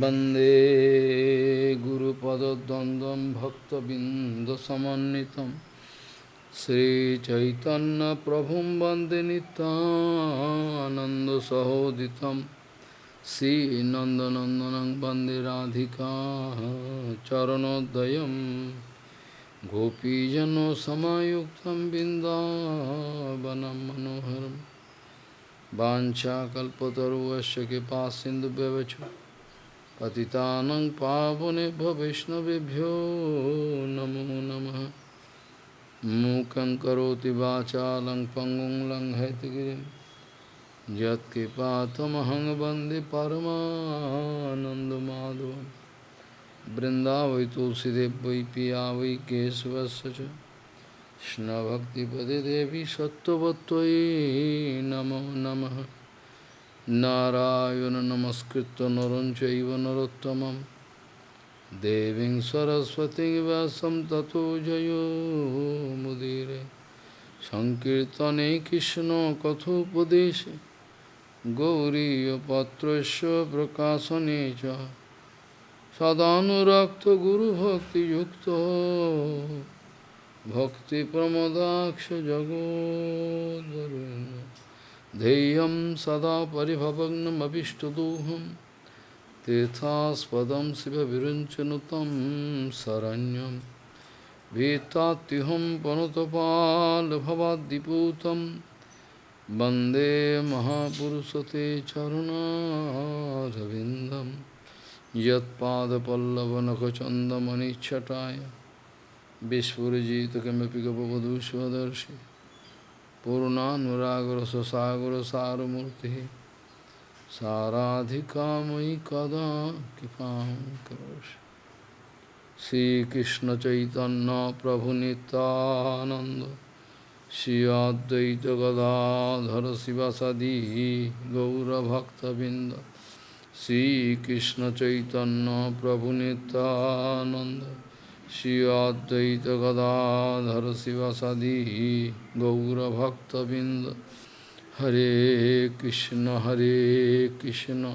वंदे गुरुपदद्वन्द्वं भक्तबिन्दसमन्वितं श्रीचैतन्यप्रभुं वंदे नितानन्दसहोदितं श्रीनन्दनन्दनं वंदे राधिका चरणोदयं गोपीजनसमायुक्तं बिन्दावनं मनोहरम् वाञ्छाकल्पतरुवस्य कृपा सिन्धुव्यवच पतितानं पावनेभ्यो वैष्णवेभ्यो नमो नमः। मूकं करोति वाचालं पङ्गुं लङ्घयतिगिरिं यत्कृपातमहं वंदे परमानन्दमाधवं तुलसीदेव वै पिया वै केशवस्य च। देवी सत्त्ववत्त्वयि नमो नमः। নারায়ণ নমস্কৃত নরঞ্চব নরোত্তম দেবী সরস্বতী বাসম ব্যাসম জয় জয়োমুদিরে সংকীর্তনে কৃষ্ণ কথোপদেশে গৌরীপত্রস্য প্রকাশনে চ সদানুরক্ত গুরুভক্তিযুক্ত ভক্তিপ্রমদাক্ষ জগদ্ ध्येयं सदा परिभवग्नमभिष्टदोहं तीर्थास्पदं शिवविरञ्चनुतं शरण्यं भीतात्युहं पनुतपाल्भवाद्दिपूतं वंदे महापुरुषते चरुणारविन्दं यत्पादपल्लवनखचन्दमनिच्छटाय विस्फुजित किमपि पूर्णानुरागर सुसागर सारमूर्ति साराधिका मयि कदा कृपा करोश श्री कृष्ण चैतन्य प्रभु नितानंद श्री अद्वैत गदाधर शिवसदी गौरभक्तबिंद श्री कृष्ण चैतन्य प्रभु Nityananda Shri Advaita Gadadhara Sivasadi Gaura Bhakta Binda Hare Krishna Hare Krishna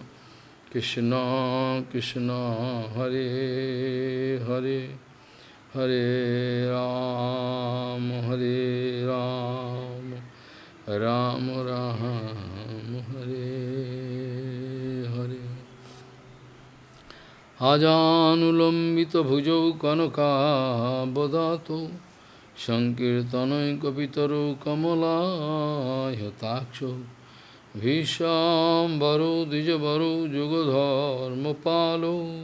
Krishna Krishna Hare Hare Hare Ram Hare Ram Ram Ram Hare अजानुलम्बितभुजौ कनकाबदातो सङ्कीर्तनैकपितरो पालो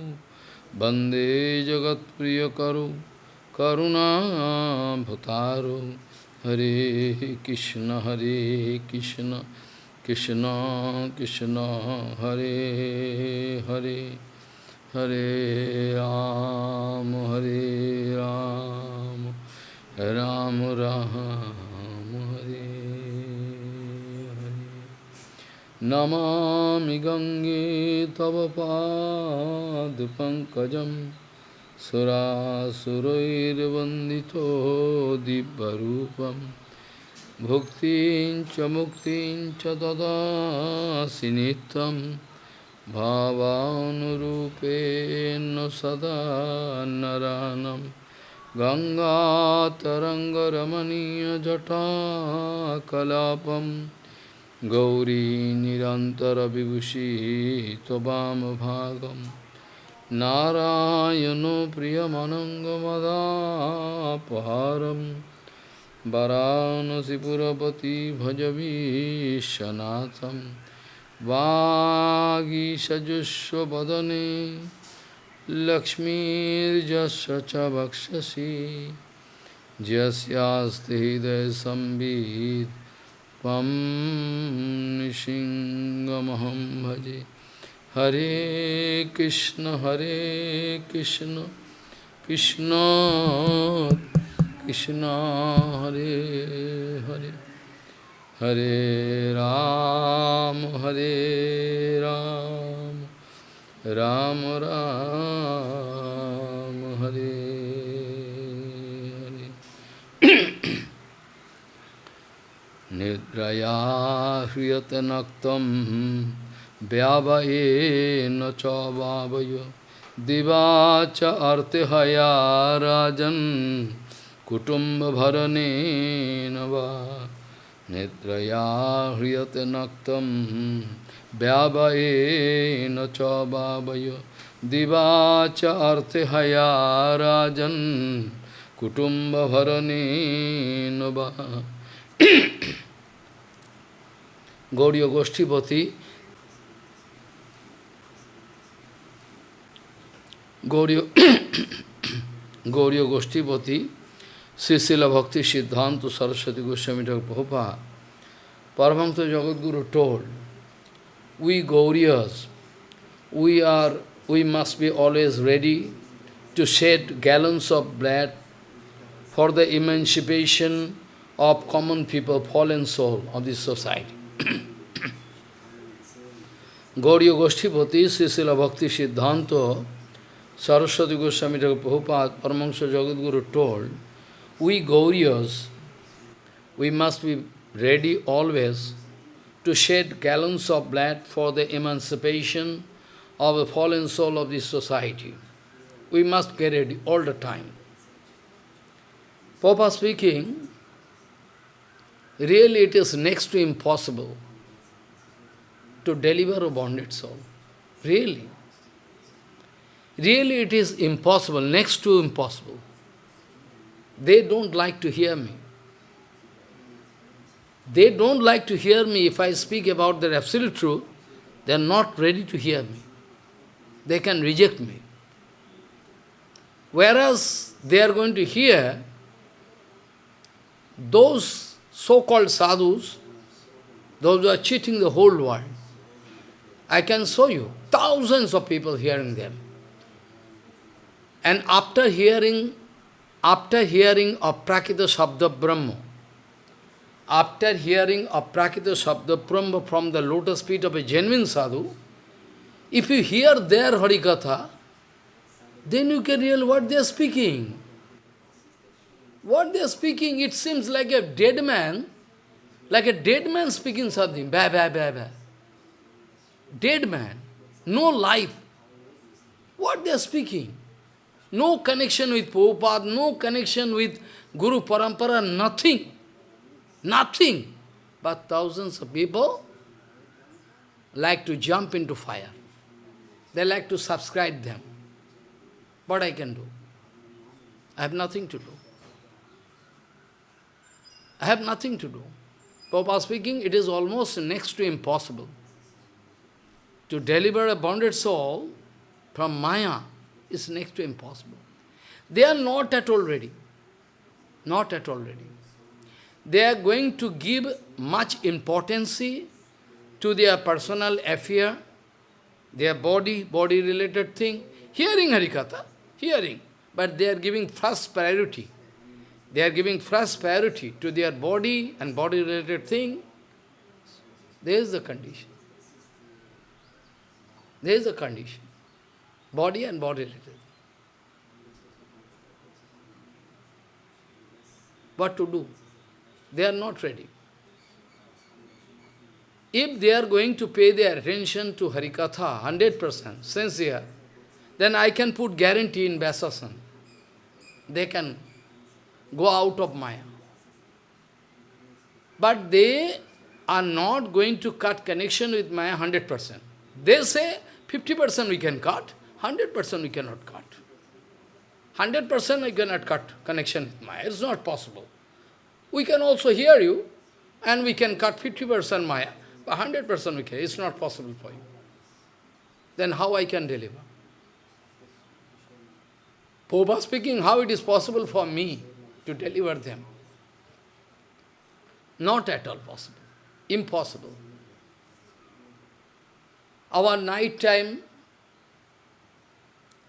वंदे जगत प्रिय करु करुणा करुणाभतारो। हरे कृष्ण हरे Krishna Krishna Krishna, Hare Hare. Hare Ram, Hare Ram, Ram Ram, Hare Hare. Namami Gange Tava Pad Pankajam Surasurairvandito Dibbarupam Bhuktin Chamuktin Chadada Sinitam भावानुरूपेण सदा नरानं गङ्गातरङ्गरमणीयजटाकलापं गौरी निरन्तरविभूषी त्ववामभागं नारायणो प्रियमनङ्गमदापहारं। वरानसिपुरपति भजवीशनाथम्। वागीषजुष्वदने लक्ष्मीर्जस्य च वक्षसि यस्यास्ति हृदयसंवित् त्वं निशिङ्गमहं भजे। हरे कृष्ण हरे Krishna Krishna Krishna, Hare Hare. Hare Ram, Hare Ram, Ram Ram, Hare Hare. Nidraya hriyate naktam vyavaye vavayo divacha artihaya rajan kutumba bharane nava নিদ্রয়া হৃয়তে নক্তম ব্যাবয়ে ন চাবয় দিবাচ অর্থে হয়া রাজন কুটুম্ব ভরণী নবা। গৌরীয় গোষ্ঠীপতি গৌরীয় গৌরীয় গোষ্ঠীপতি Sisila Bhakti Siddhanta Saraswati Goswami Prabhupada Paramahamsa Jagadguru told, we Gauriyas, we are, we must be always ready to shed gallons of blood for the emancipation of common people, fallen soul of this society. Gauriya Goshtipati, Sisila Bhakti Siddhanta, Saraswati Goswami Prabhupada, Paramahansa Jagadguru told, we Gauriyas, we must be ready always to shed gallons of blood for the emancipation of the fallen soul of this society. We must get ready all the time. Papa speaking, really it is next to impossible to deliver a bonded soul. Really. Really it is impossible, next to impossible. They don't like to hear me. They don't like to hear me if I speak about the absolute truth. They are not ready to hear me. They can reject me. Whereas they are going to hear those so-called sadhus, those who are cheating the whole world. I can show you thousands of people hearing them. And after hearing, after hearing of Prakita Shabda Brahma, after hearing of Prakita Shabda Brahma from the lotus feet of a genuine sadhu, if you hear their Harikatha, then you can realize what they are speaking. What they are speaking, it seems like a dead man, like a dead man speaking something, ba ba ba ba. Dead man, no life. What they are speaking? No connection with Prabhupada, no connection with Guru Parampara, nothing. Nothing. But thousands of people like to jump into fire. They like to subscribe them. What I can do? I have nothing to do. I have nothing to do. Papa speaking, it is almost next to impossible. To deliver a bonded soul from Maya is next to impossible. They are not at all ready. Not at all ready they are going to give much importance to their personal affair, their body, body-related thing. Hearing Harikatha, hearing, but they are giving first priority. They are giving first priority to their body and body-related thing. There is the condition. There is the condition. Body and body-related. What to do? They are not ready. If they are going to pay their attention to Harikatha, 100%, sincere, then I can put guarantee in Vyasasan. They can go out of Maya. But they are not going to cut connection with Maya 100%. They say 50% we can cut, 100% we cannot cut. 100% we cannot cut connection with Maya. It's not possible. We can also hear you, and we can cut 50% Maya, but 100% we can. It's not possible for you. Then how I can deliver? Popa speaking, how it is possible for me to deliver them? Not at all possible. Impossible. Our night time,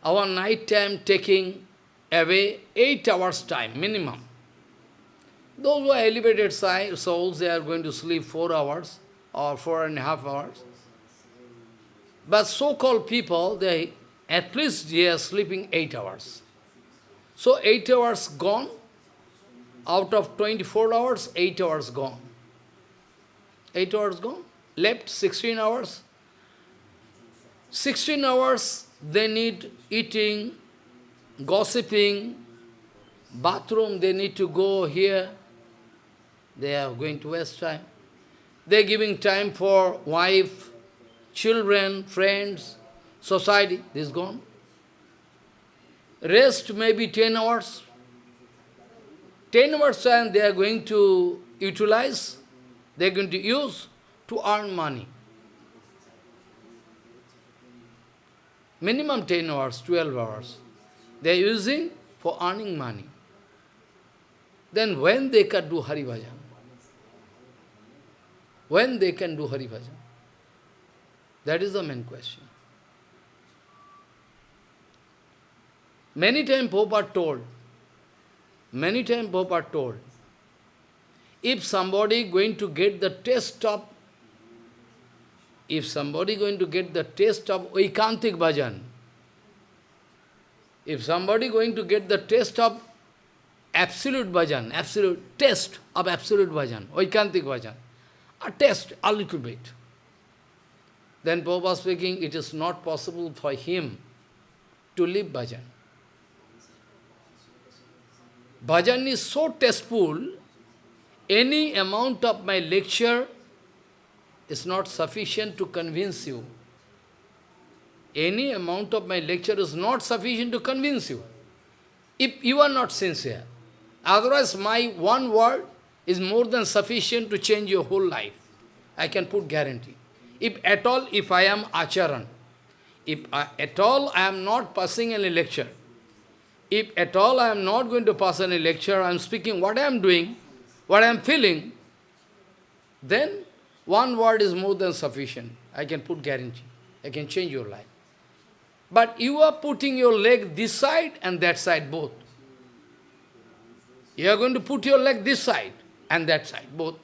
our night time taking away eight hours time minimum. Those who are elevated souls, they are going to sleep four hours or four and a half hours. But so-called people, they at least they are sleeping eight hours. So eight hours gone, out of 24 hours, eight hours gone. Eight hours gone, left 16 hours. 16 hours they need eating, gossiping, bathroom, they need to go here. They are going to waste time. They are giving time for wife, children, friends, society. This is gone. Rest maybe 10 hours. 10 hours time they are going to utilize, they are going to use to earn money. Minimum 10 hours, 12 hours. They are using for earning money. Then when they can do Hari Bhajan? When they can do Hari Bhajan? That is the main question. Many times Prabhupada told, many times Prabhupada told, if somebody going to get the taste of, if somebody going to get the taste of Vaikantik bhajan, if somebody going to get the taste of absolute bhajan, absolute taste of absolute bhajan, Vaikantik bhajan, a taste, a little bit. Then Prabhupada speaking, it is not possible for him to live bhajan. Bhajan is so tasteful, any amount of my lecture is not sufficient to convince you. Any amount of my lecture is not sufficient to convince you. If you are not sincere. Otherwise, my one word is more than sufficient to change your whole life. I can put guarantee. If at all, if I am acharan, if I, at all I am not passing any lecture, if at all I am not going to pass any lecture, I am speaking what I am doing, what I am feeling, then one word is more than sufficient. I can put guarantee. I can change your life. But you are putting your leg this side and that side both. You are going to put your leg this side and that side both.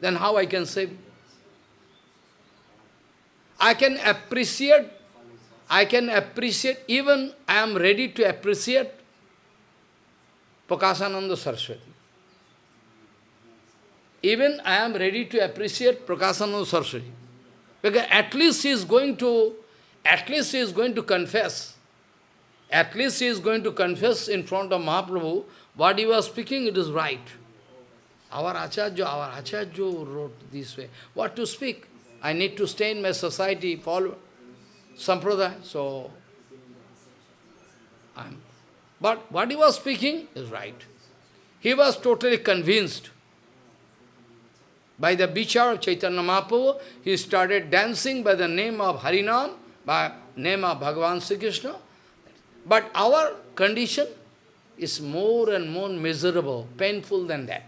Then how I can save? I can appreciate I can appreciate, even I am ready to appreciate Prakasananda Saraswati. Even I am ready to appreciate Prakasananda Saraswati. Because at least he is going to, at least he is going to confess. At least he is going to confess in front of Mahaprabhu, what he was speaking, it is right. Our Acharya, our Acharya wrote this way. What to speak? I need to stay in my society, follow. Sampradaya. So, I'm, but what he was speaking is right. He was totally convinced. By the bichar of Chaitanya Mahaprabhu, he started dancing by the name of Harinam, by name of Bhagavan Sri Krishna. But our condition is more and more miserable, painful than that.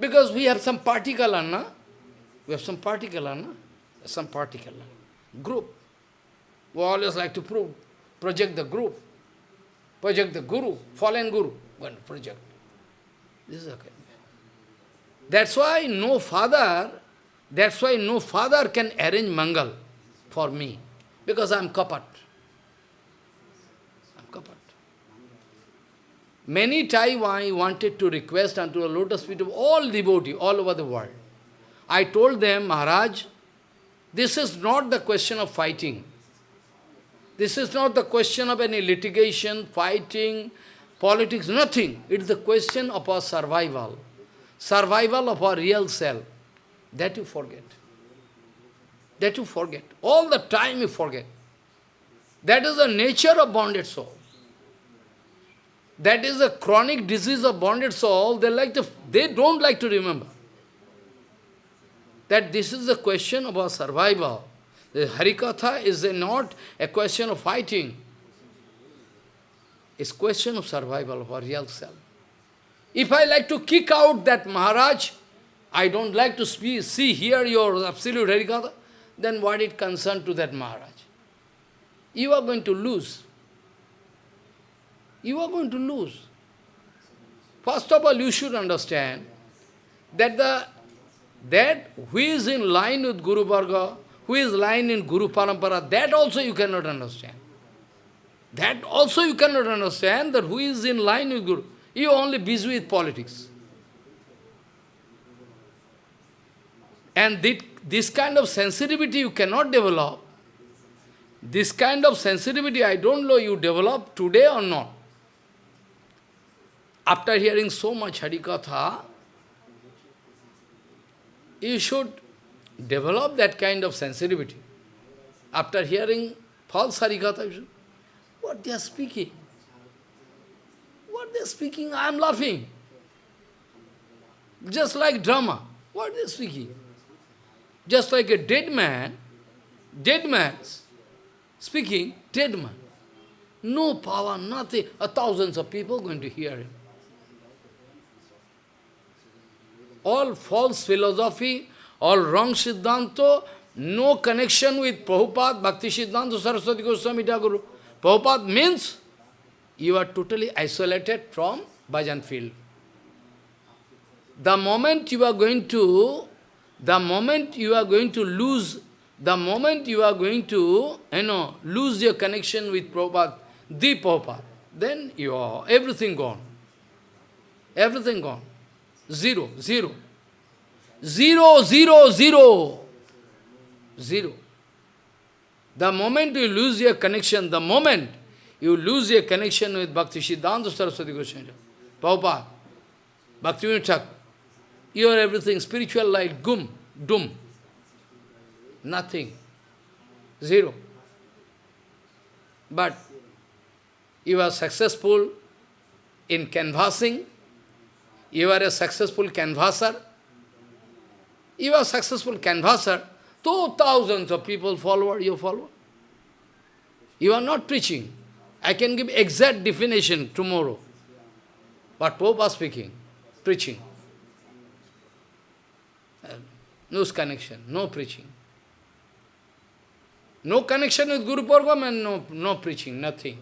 Because we have some particular, na? We have some particular, na? Some particular group. We always like to prove, project the group, project the guru, fallen guru, one project. This is okay. That's why no father, that's why no father can arrange mangal for me, because I am kapat. I am kapat. Many times I wanted to request unto the lotus feet of all devotees all over the world. I told them, Maharaj, this is not the question of fighting. This is not the question of any litigation, fighting, politics, nothing. It is the question of our survival. Survival of our real self. That you forget. That you forget. All the time you forget. That is the nature of bonded soul. That is the chronic disease of bonded soul. They like to, they don't like to remember. That this is the question of our survival. The Harikatha is not a question of fighting. It's question of survival of our real self. If I like to kick out that Maharaj, I don't like to speak, see, hear your absolute Harikatha, then what it concern to that Maharaj? You are going to lose. You are going to lose. First of all, you should understand that the that who is in line with Guru Varga, who is lying in Guru Parampara, that also you cannot understand. That also you cannot understand that who is in line with Guru. You only busy with politics. And this kind of sensitivity you cannot develop This kind of sensitivity, I don't know you develop today or not. After hearing so much Harikatha, you should develop that kind of sensitivity. After hearing false Harikatha, what they are speaking? What they speaking, I am laughing. Just like drama. What they speaking? Just like a dead man, dead man speaking, dead man. No power, nothing. A thousands of people going to hear him. All false philosophy, all wrong Siddhanta, no connection with Prabhupada, Bhakti Siddhanta, Saraswati Goswami Thakur. Prabhupada means you are totally isolated from bhajan field. The moment you are going to, the moment you are going to lose, the moment you are going to, you know, lose your connection with Prabhupada, the Prabhupada, then you are everything gone. Everything gone. Zero, zero. Zero, zero, zero. Zero. The moment you lose your connection, the moment you lose your connection with Bhakti Siddhanta Saraswati Goswami, Prabhupada, Bhakti Thakur, you are everything, spiritual light, gum, doom. Nothing. Zero. But you are successful in canvassing, you are a successful canvasser, you are successful canvasser, two thousands of people follow you follow. You are not preaching. I can give exact definition tomorrow. But Pope was speaking, preaching. Uh, no connection, no preaching. No connection with Guru Purvam and no, no preaching, nothing.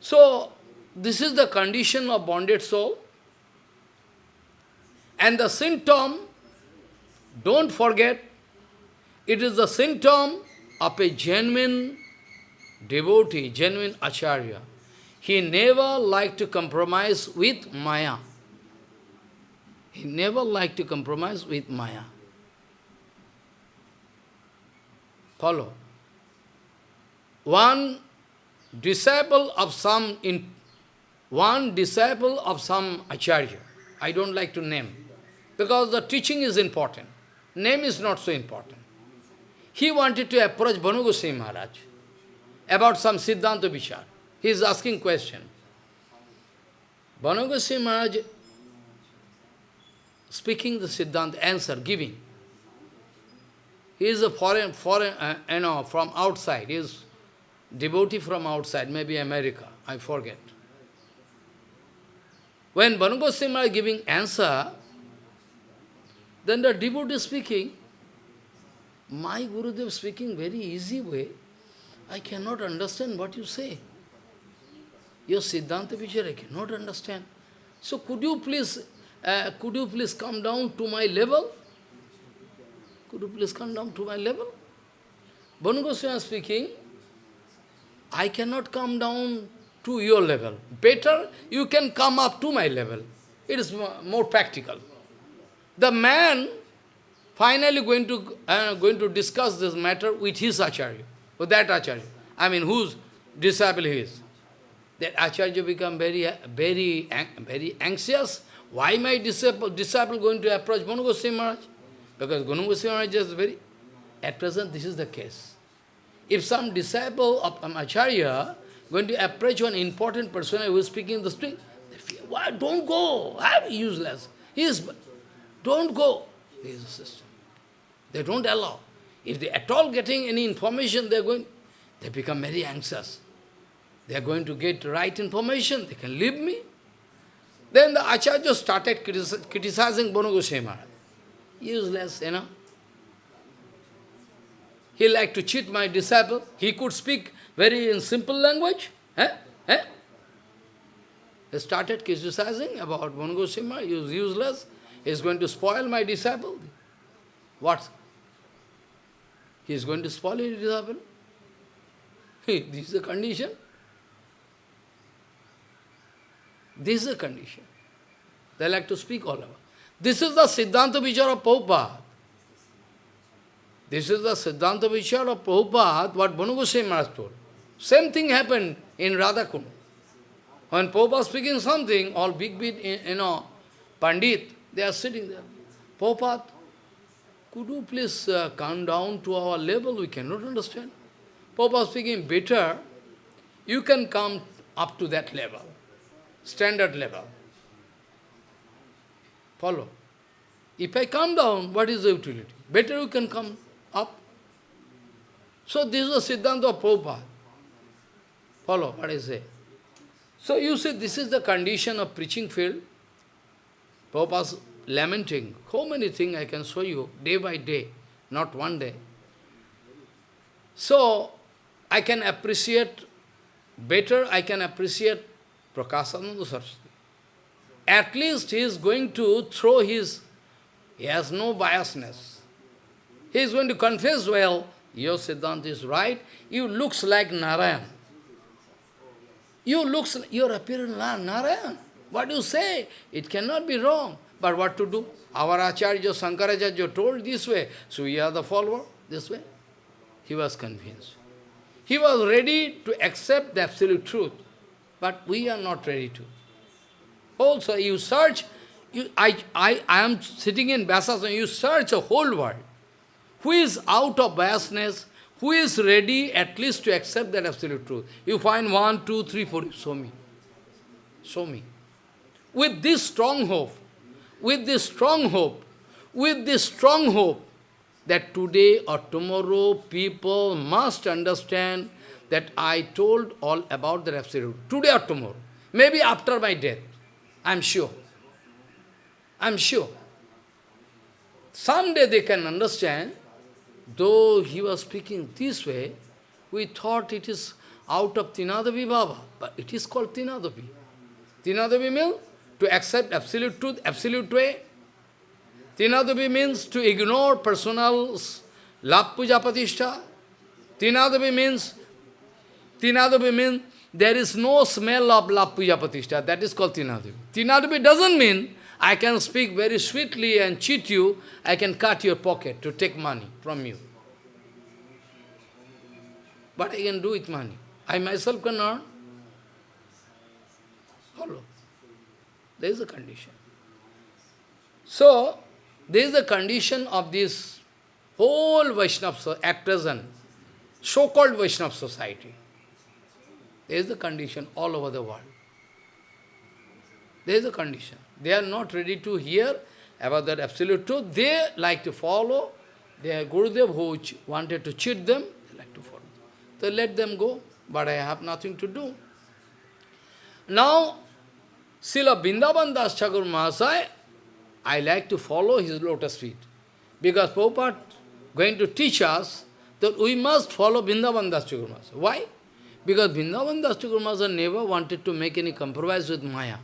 So, this is the condition of bonded soul. And the symptom, don't forget, it is the symptom of a genuine devotee, genuine acharya. He never liked to compromise with Maya. He never liked to compromise with Maya. Follow. One disciple of some in one disciple of some acharya, I don't like to name, because the teaching is important. Name is not so important. He wanted to approach Bhanu Goswami Maharaj about some Siddhanta Vichar. He is asking question. Bhanu Goswami Maharaj speaking the Siddhanta, answer, giving. He is a foreign, foreign uh, you know, from outside. He is devotee from outside, maybe America, I forget. When Goswami is giving answer, then the devotee speaking, my Gurudev speaking very easy way, I cannot understand what you say. Your Siddhanta Vichar, I cannot understand. So could you please uh, could you please come down to my level? Could you please come down to my level? Bhanu speaking, I cannot come down to your level. Better you can come up to my level. It is more practical. The man finally going to uh, going to discuss this matter with his acharya, with that acharya. I mean, whose disciple he is. That acharya become very, very, very anxious why my disciple, disciple going to approach Gunu Goswami Maharaj? Because Gunu Goswami Maharaj is very... At present, this is the case. If some disciple of an Acharya going to approach one important person who is speaking in the street, they feel, why, don't go, I'm useless. He is, don't go. This is the system. They don't allow. If they at all getting any information, they are going, they become very anxious. They are going to get right information, they can leave me. Then the Acharya started criticizing Bhanu Goswami Maharaj. Useless, you know. He liked to cheat my disciple. He could speak very in simple language. Eh? Eh? He started criticizing about Bhanu Goswami Maharaj. He was useless. He is going to spoil my disciple. What? He is going to spoil his disciple. this is the condition. This is the condition. They like to speak all over. This is the Siddhanta Vichar of Prabhupada. This is the Siddhanta Vichar of Prabhupada, what Banu Goswami Maharaj told. Same thing happened in Radhakund. When Prabhupada speaking something, all big, big, you know, Pandit, they are sitting there. Prabhupada, could you please uh, come down to our level? We cannot understand. Prabhupada speaking better, you can come up to that level, standard level. Follow. If I come down, what is the utility? Better you can come up. So this is the Siddhanta of Prabhupada. Follow what I say. So you see, this is the condition of preaching field. Prabhupada's lamenting. How many things I can show you day by day, not one day. So, I can appreciate, better I can appreciate Prakasananda Saraswati. At least he is going to throw his, he has no biasness. He is going to confess, well, your Siddhanta is right, you looks like Narayan. You looks, your appearance like Narayan. What do you say? It cannot be wrong. But what to do? Our Acharya Sankaracharya told this way, so we are the follower, this way. He was convinced. He was ready to accept the absolute truth, but we are not ready to. Also, you search, you, I, I, I am sitting in Vyasasana, you search the whole world. Who is out of biasness, who is ready at least to accept that absolute truth? You find one, two, three, four, show me. Show me. With this strong hope, with this strong hope, with this strong hope, that today or tomorrow people must understand that I told all about the absolute. Today or tomorrow. Maybe after my death. I'm sure. I'm sure. Someday they can understand, though he was speaking this way, we thought it is out of Tinadavi Baba, but it is called Tinadavi. Tinadavi means to accept absolute truth, absolute way. Tinadavi means to ignore personal love puja patishtha. Means, Tinadavi means there is no smell of love puja patishtha. That is called Tinadavi. Tinadavi doesn't mean I can speak very sweetly and cheat you, I can cut your pocket to take money from you. But I can do with money. I myself cannot. Follow. There is a condition. So, there is a condition of this whole Vaishnava, at present, so-called Vaishnava society. There is a condition all over the world. There is a condition. They are not ready to hear about that absolute truth. They like to follow their Gurudev who wanted to cheat them, they like to follow. So let them go, but I have nothing to do. Now, Srila Vrindavan Das Thakur Mahasaya, I like to follow his lotus feet. Because Prabhupada going to teach us that we must follow Vrindavan Das Thakur Mahasaya. Why? Because Vrindavan Das Thakur Mahasaya never wanted to make any compromise with Maya.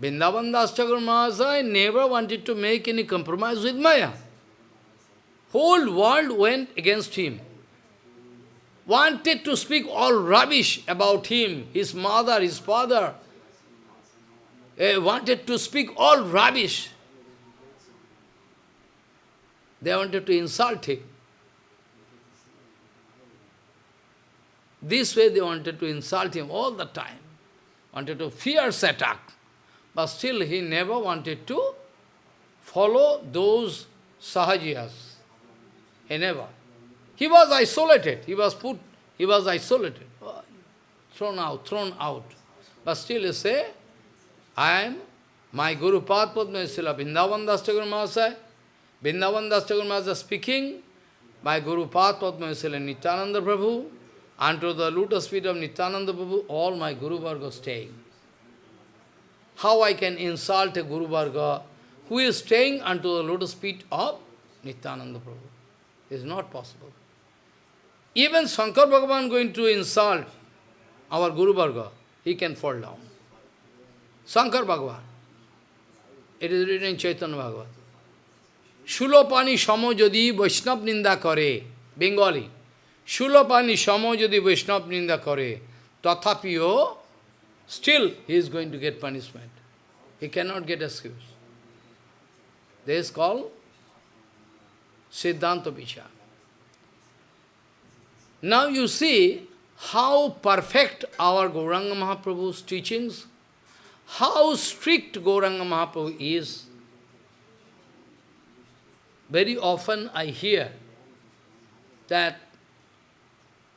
Vrindavan Das Thakur Mahasaya never wanted to make any compromise with Maya. Whole world went against him. Wanted to speak all rubbish about him, his mother, his father. Eh, wanted to speak all rubbish. They wanted to insult him. This way they wanted to insult him all the time. Wanted to fierce attack. But still he never wanted to follow those sahajiyas. He never. He was isolated. He was put, he was isolated. Thrown out, thrown out. But still he say, I am my Guru Pad Padma Srila Vrindavan Das Thakur Mahasaya. Vrindavan Das Thakur Mahasaya speaking, my Guru Pad Padma Srila Nityananda Prabhu, unto the lotus feet of Nityananda Prabhu, all my Guru Varga staying. How I can insult a Guru Varga who is staying unto the lotus feet of Nityananda Prabhu? It is not possible. Even Shankar Bhagavan going to insult our Guru Varga, he can fall down. Shankar Bhagavan. It is written in Chaitanya Bhagavat. Shulopani Shamo Jodi Vaishnav Ninda Kare, Bengali. Shulopani Shamo Jodi Vaishnav Ninda Kare, Tathapiyo, still he is going to get punishment. He cannot get excuse. This is called Siddhanta Vichar. Now you see how perfect our Gauranga Mahaprabhu's teachings, how strict Gauranga Mahaprabhu is. Very often I hear that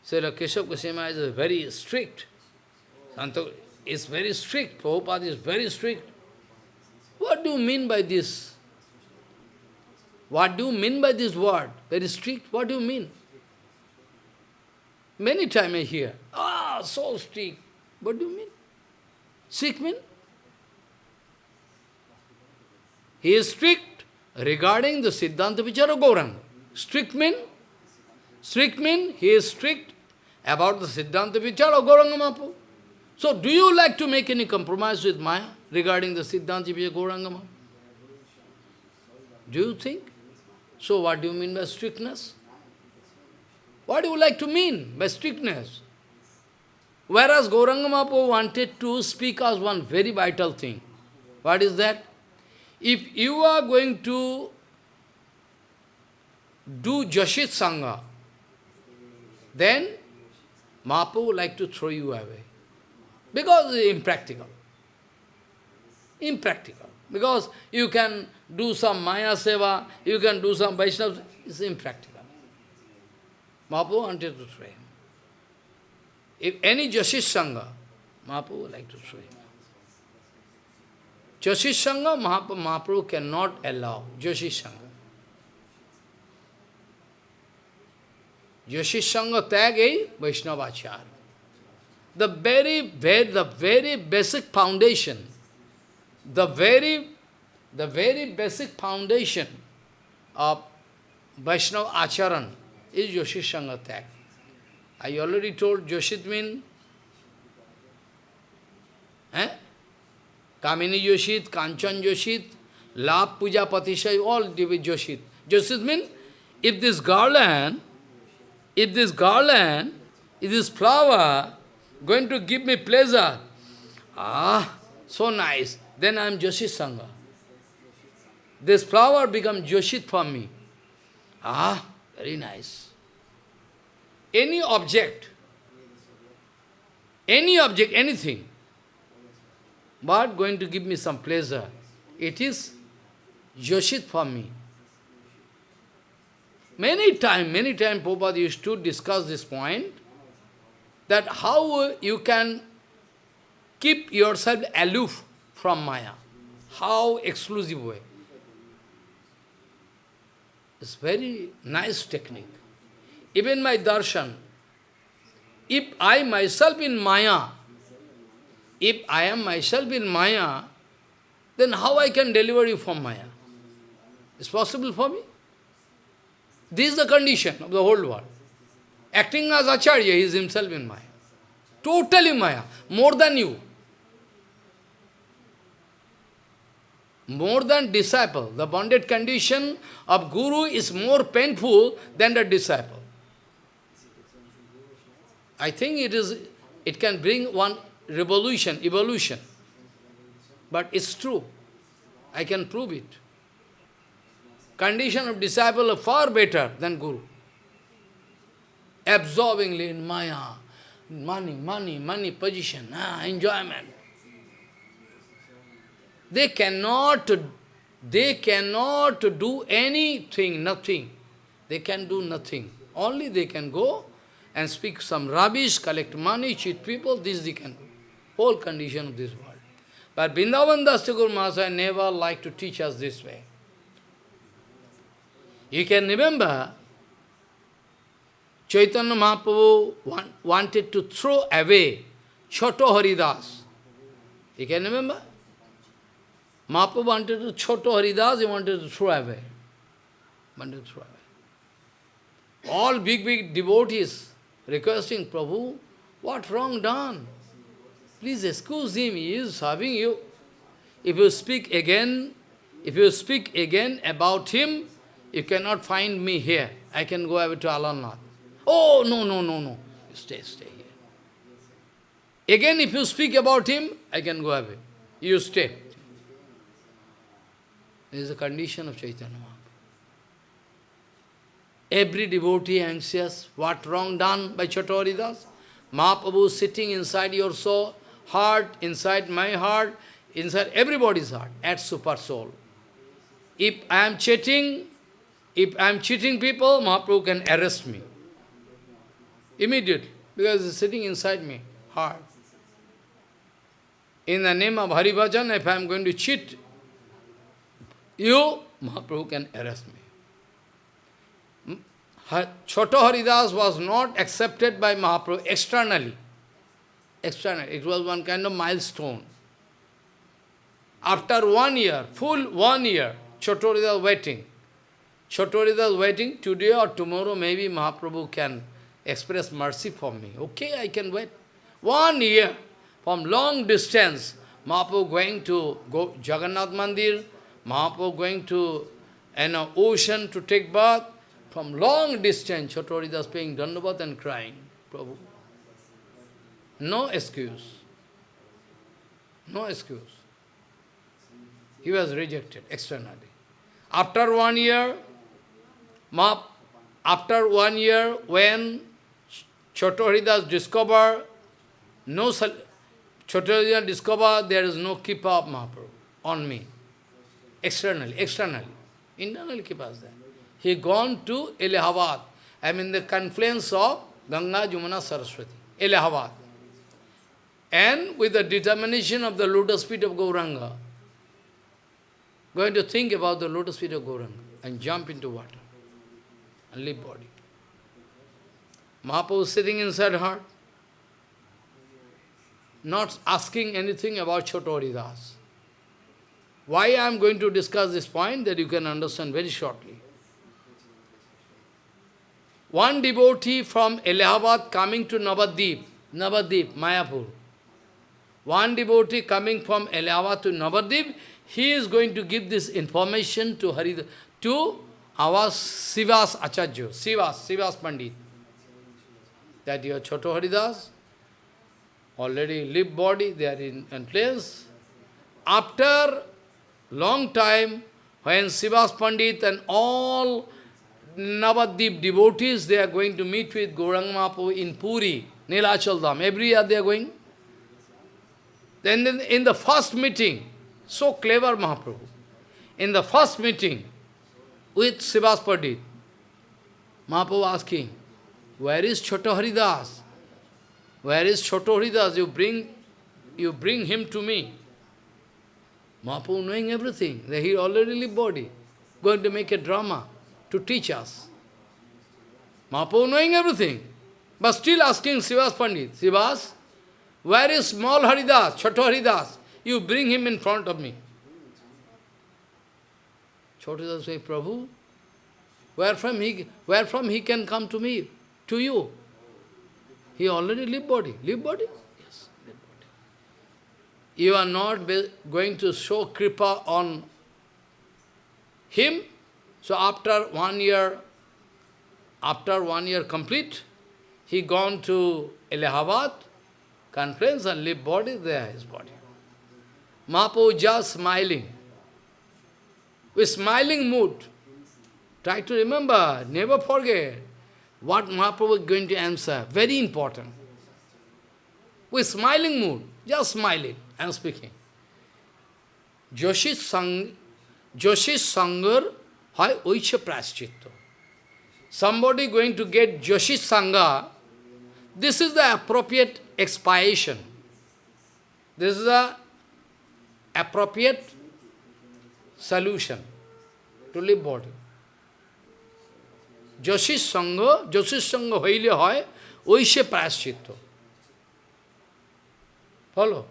Srila Keshav Goswami is very strict. Santa is very strict. Prabhupada is very strict. What do you mean by this? What do you mean by this word? Very strict. What do you mean? Many times I hear, ah, so strict. What do you mean? Strict mean? He is strict regarding the Siddhanta Vichara Gauranga. Strict mean? Strict mean he is strict about the Siddhanta Vichara Gauranga Mahaprabhu. So do you like to make any compromise with Maya regarding the Siddhanta Vichara Gauranga Mahaprabhu? Do you think? So what do you mean by strictness? What do you like to mean by strictness? Whereas Gauranga Mahaprabhu wanted to speak as one very vital thing. What is that? If you are going to do Jashit Sangha, then Mahaprabhu would like to throw you away. Because it's impractical. Impractical. Because you can do some Maya Seva, you can do some Vaishnava, it's impractical. Mahaprabhu wanted to throw him. If any Jashish Sangha, Mahaprabhu would like to throw him. Jashish Sangha, Mahaprabhu, cannot allow Jashish Sangha. Jashish Sangha tag Vaishnavachar. The very, very, the very basic foundation, the very, the very basic foundation of Vaishnava Acharan is Yoshit Sangha tag. I already told Yoshit mean eh? Kamini Yoshit, Kanchan Yoshit, Lab Puja Patishay, all Yoshit. Yoshit mean if this garland, if this garland, if this flower going to give me pleasure, ah, so nice, then I am Yoshit Sangha. This flower becomes Yoshit for me. Ah, very nice. Any object, any object, anything, but going to give me some pleasure, it is Yoshit for me. Many time, many time Prabhupada used to discuss this point, that how you can keep yourself aloof from Maya. How exclusive way. It's very nice technique. Even my darshan, if I myself in Maya, if I am myself in Maya, then how I can deliver you from Maya? It's possible for me? This is the condition of the whole world. Acting as Acharya, he is himself in Maya. Totally Maya, more than you. More than disciple. The bonded condition of Guru is more painful than the disciple. I think it is, it can bring one revolution, evolution. But it's true. I can prove it. Condition of disciple are far better than Guru. Absorbingly in Maya, money, money, money, position, ah, enjoyment. They cannot, they cannot do anything, nothing. They can do nothing. Only they can go and speak some rubbish, collect money, cheat people, this they can do. Whole condition of this world. But Vrindavan Das Thakur Mahasaya never liked to teach us this way. You can remember, Chaitanya Mahaprabhu want, wanted to throw away Choto Haridas. You can remember? Mahaprabhu wanted to Choto Haridas, he wanted to throw away. Wanted to throw away. All big, big devotees requesting, Prabhu, what wrong done? Please excuse him, he is serving you. If you speak again, if you speak again about him, you cannot find me here. I can go away to Alannath. Oh, no, no, no, no. Stay, stay here. Again, if you speak about him, I can go away. You stay. This is the condition of Chaitanya Mahaprabhu. Every devotee anxious, what wrong done by Choto Haridas? Mahaprabhu sitting inside your soul, heart, inside my heart, inside everybody's heart, at super soul. If I am cheating, if I am cheating people, Mahaprabhu can arrest me. Immediately, because it's sitting inside me, heart. In the name of Hari Bhajan, if I am going to cheat you, Mahaprabhu can arrest me. Choto Haridas was not accepted by Mahaprabhu externally. It was one kind of milestone. After one year, full one year, Choto Haridas waiting. Choto Haridas waiting, today or tomorrow maybe Mahaprabhu can express mercy for me. Okay, I can wait. One year, from long distance, Mahaprabhu going to go Jagannath Mandir, Mahaprabhu going to an ocean to take bath, from long distance, Chaturida paying Dandavat and crying, Prabhu. No excuse. No excuse. He was rejected externally. After one year, after one year, when Chaturida discovered, no Chaturida discovered there is no Kripa of Mahaprabhu on me. Externally, externally. Internally Kripa is there. He gone to Allahabad. I mean the confluence of Ganga, Jamuna, Saraswati. Allahabad. And with the determination of the lotus feet of Gauranga, going to think about the lotus feet of Gauranga and jump into water and leave body. Mahaprabhu sitting inside heart, not asking anything about Chotoridas. Why I am going to discuss this point that you can understand very shortly. One devotee from Allahabad coming to Navadip, Navadip, Mayapur. One devotee coming from Allahabad to Navadip, he is going to give this information to Harid to our Srivas Acharya, Srivas, Srivas Pandit. That your Choto Haridas, already live body, they are in, in place. After long time, when Srivas Pandit and all Navadip devotees, they are going to meet with Gauranga Mahaprabhu in Puri, Nilachal Dham. Every year they are going. Then in the first meeting, so clever Mahaprabhu, in the first meeting with Srivas Pandit, Mahaprabhu asking, where is Choto Haridas? Where is Choto Haridas? You bring, you bring him to me. Mahaprabhu knowing everything, that he already live body, going to make a drama to teach us. Mahaprabhu knowing everything, but still asking Srivas Pandit, Srivas, where is small Haridas, Choto Haridas? You bring him in front of me. Choto say, Prabhu, where from he, where from he can come to me, to you? He already live body. Live body? Yes, live body. You are not going to show kripa on him, so after one year, after one year complete, he gone to Allahabad, Conference and leave body there, his body. Mahaprabhu just smiling. With smiling mood. Try to remember, never forget what Mahaprabhu is going to answer. Very important. With smiling mood, just smiling and speaking. Joshi Sang Joshi Sangar Hai Oicha Praschitto. Somebody going to get Joshi Sangha, this is the appropriate expiation. This is the appropriate solution to live body. Joshi Sangha, Joshi Sangha হইলে হয় ঐশে প্রায়শ্চিত্ত Follow?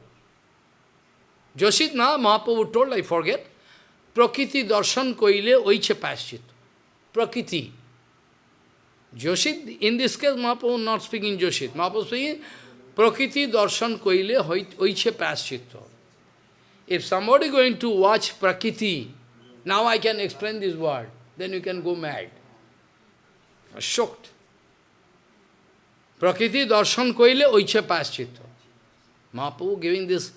Joshit na, Mahaprabhu told, I forget, Prakriti darshan koile oiche paschit. Prakriti. Joshit, in this case, Mahaprabhu not speaking Joshit. Mahaprabhu speaking Prakriti darshan koile oiche paschit. If somebody going to watch Prakriti, now I can explain this word, then you can go mad. Shocked. Prakriti darshan koile oiche paschit. Mahaprabhu giving this,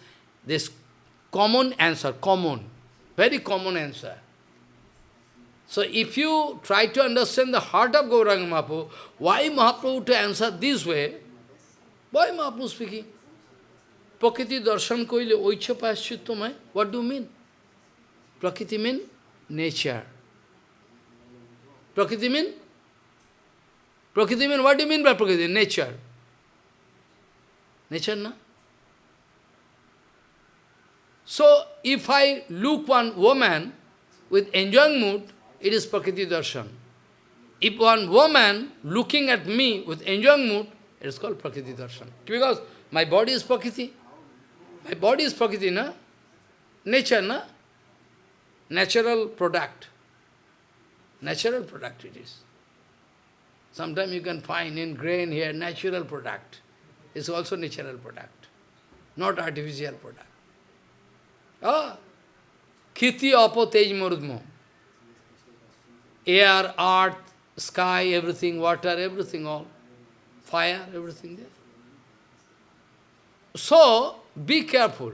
this common answer, common. Very common answer. So if you try to understand the heart of Gauranga Mahaprabhu, why Mahaprabhu to answer this way? Why Mahaprabhu speaking? Prakriti darshan koile oicha paschittomai. What do you mean? Prakriti mean nature. Prakriti mean? Prakriti mean, what do you mean by Prakriti? Nature. Nature, na? So, if I look one woman with enjoying mood, it is Prakriti Darshan. If one woman looking at me with enjoying mood, it is called Prakriti Darshan. Because my body is Prakriti. My body is Prakriti, na? Nature, na? Natural product. Natural product it is. Sometimes you can find in grain here, natural product. It's also natural product, not artificial product. Ah, Khiti apo tej murudmo. Air, earth, sky, everything, water, everything all. Fire, everything there. So, be careful.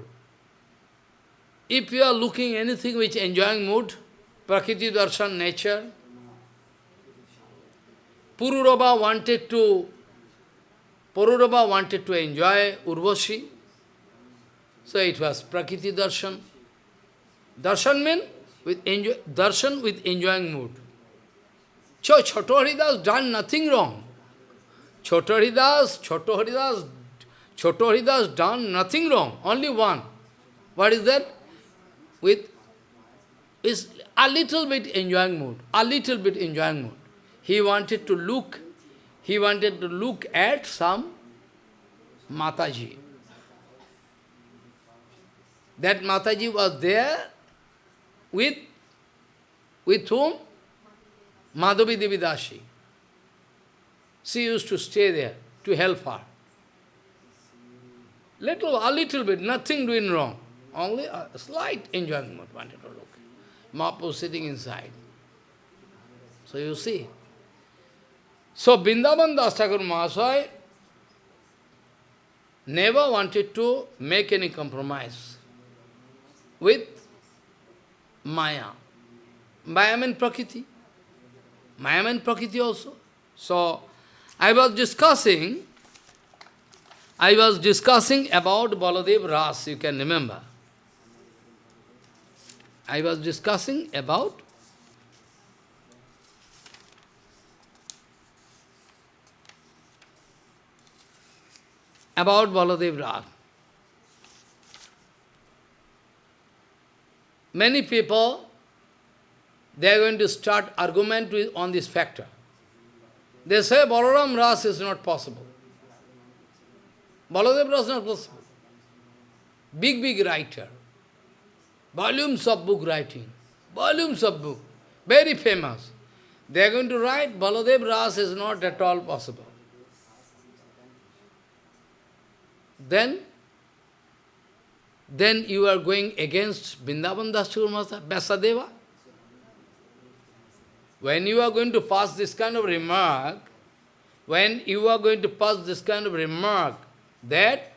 If you are looking anything which enjoying mood, Prakriti Darshan, nature, Pururava wanted to Pururava wanted to enjoy Urvashi, so it was Prakriti Darshan. Darshan means with enjoy, darshan with enjoying mood. So Choto Haridas done nothing wrong. Choto Haridas, Choto Haridas, Choto Haridas done nothing wrong, only one. What is that? With is a little bit enjoying mood, a little bit enjoying mood. He wanted to look, he wanted to look at some Mataji. That Mataji was there with, with whom? Madhavi Devi Dashi. She used to stay there to help her. Little, a little bit, nothing doing wrong. Only a slight enjoyment wanted to look. Mahaprabhu sitting inside. So you see. So Vrindavan Das Thakur Mahasaya never wanted to make any compromise with Maya. Maya means Prakriti. Maya means Prakriti also. So, I was discussing, I was discussing about Baladev Ras, you can remember. I was discussing about about Baladev Ras. Many people, they are going to start argument with, on this factor. They say Balaram Ras is not possible. Baladev Ras is not possible. Big, big writer. Volumes of book writing. Volumes of book. Very famous. They are going to write Baladev Ras is not at all possible. Then then you are going against Vrindavan Das Vyasadeva. When you are going to pass this kind of remark, when you are going to pass this kind of remark, that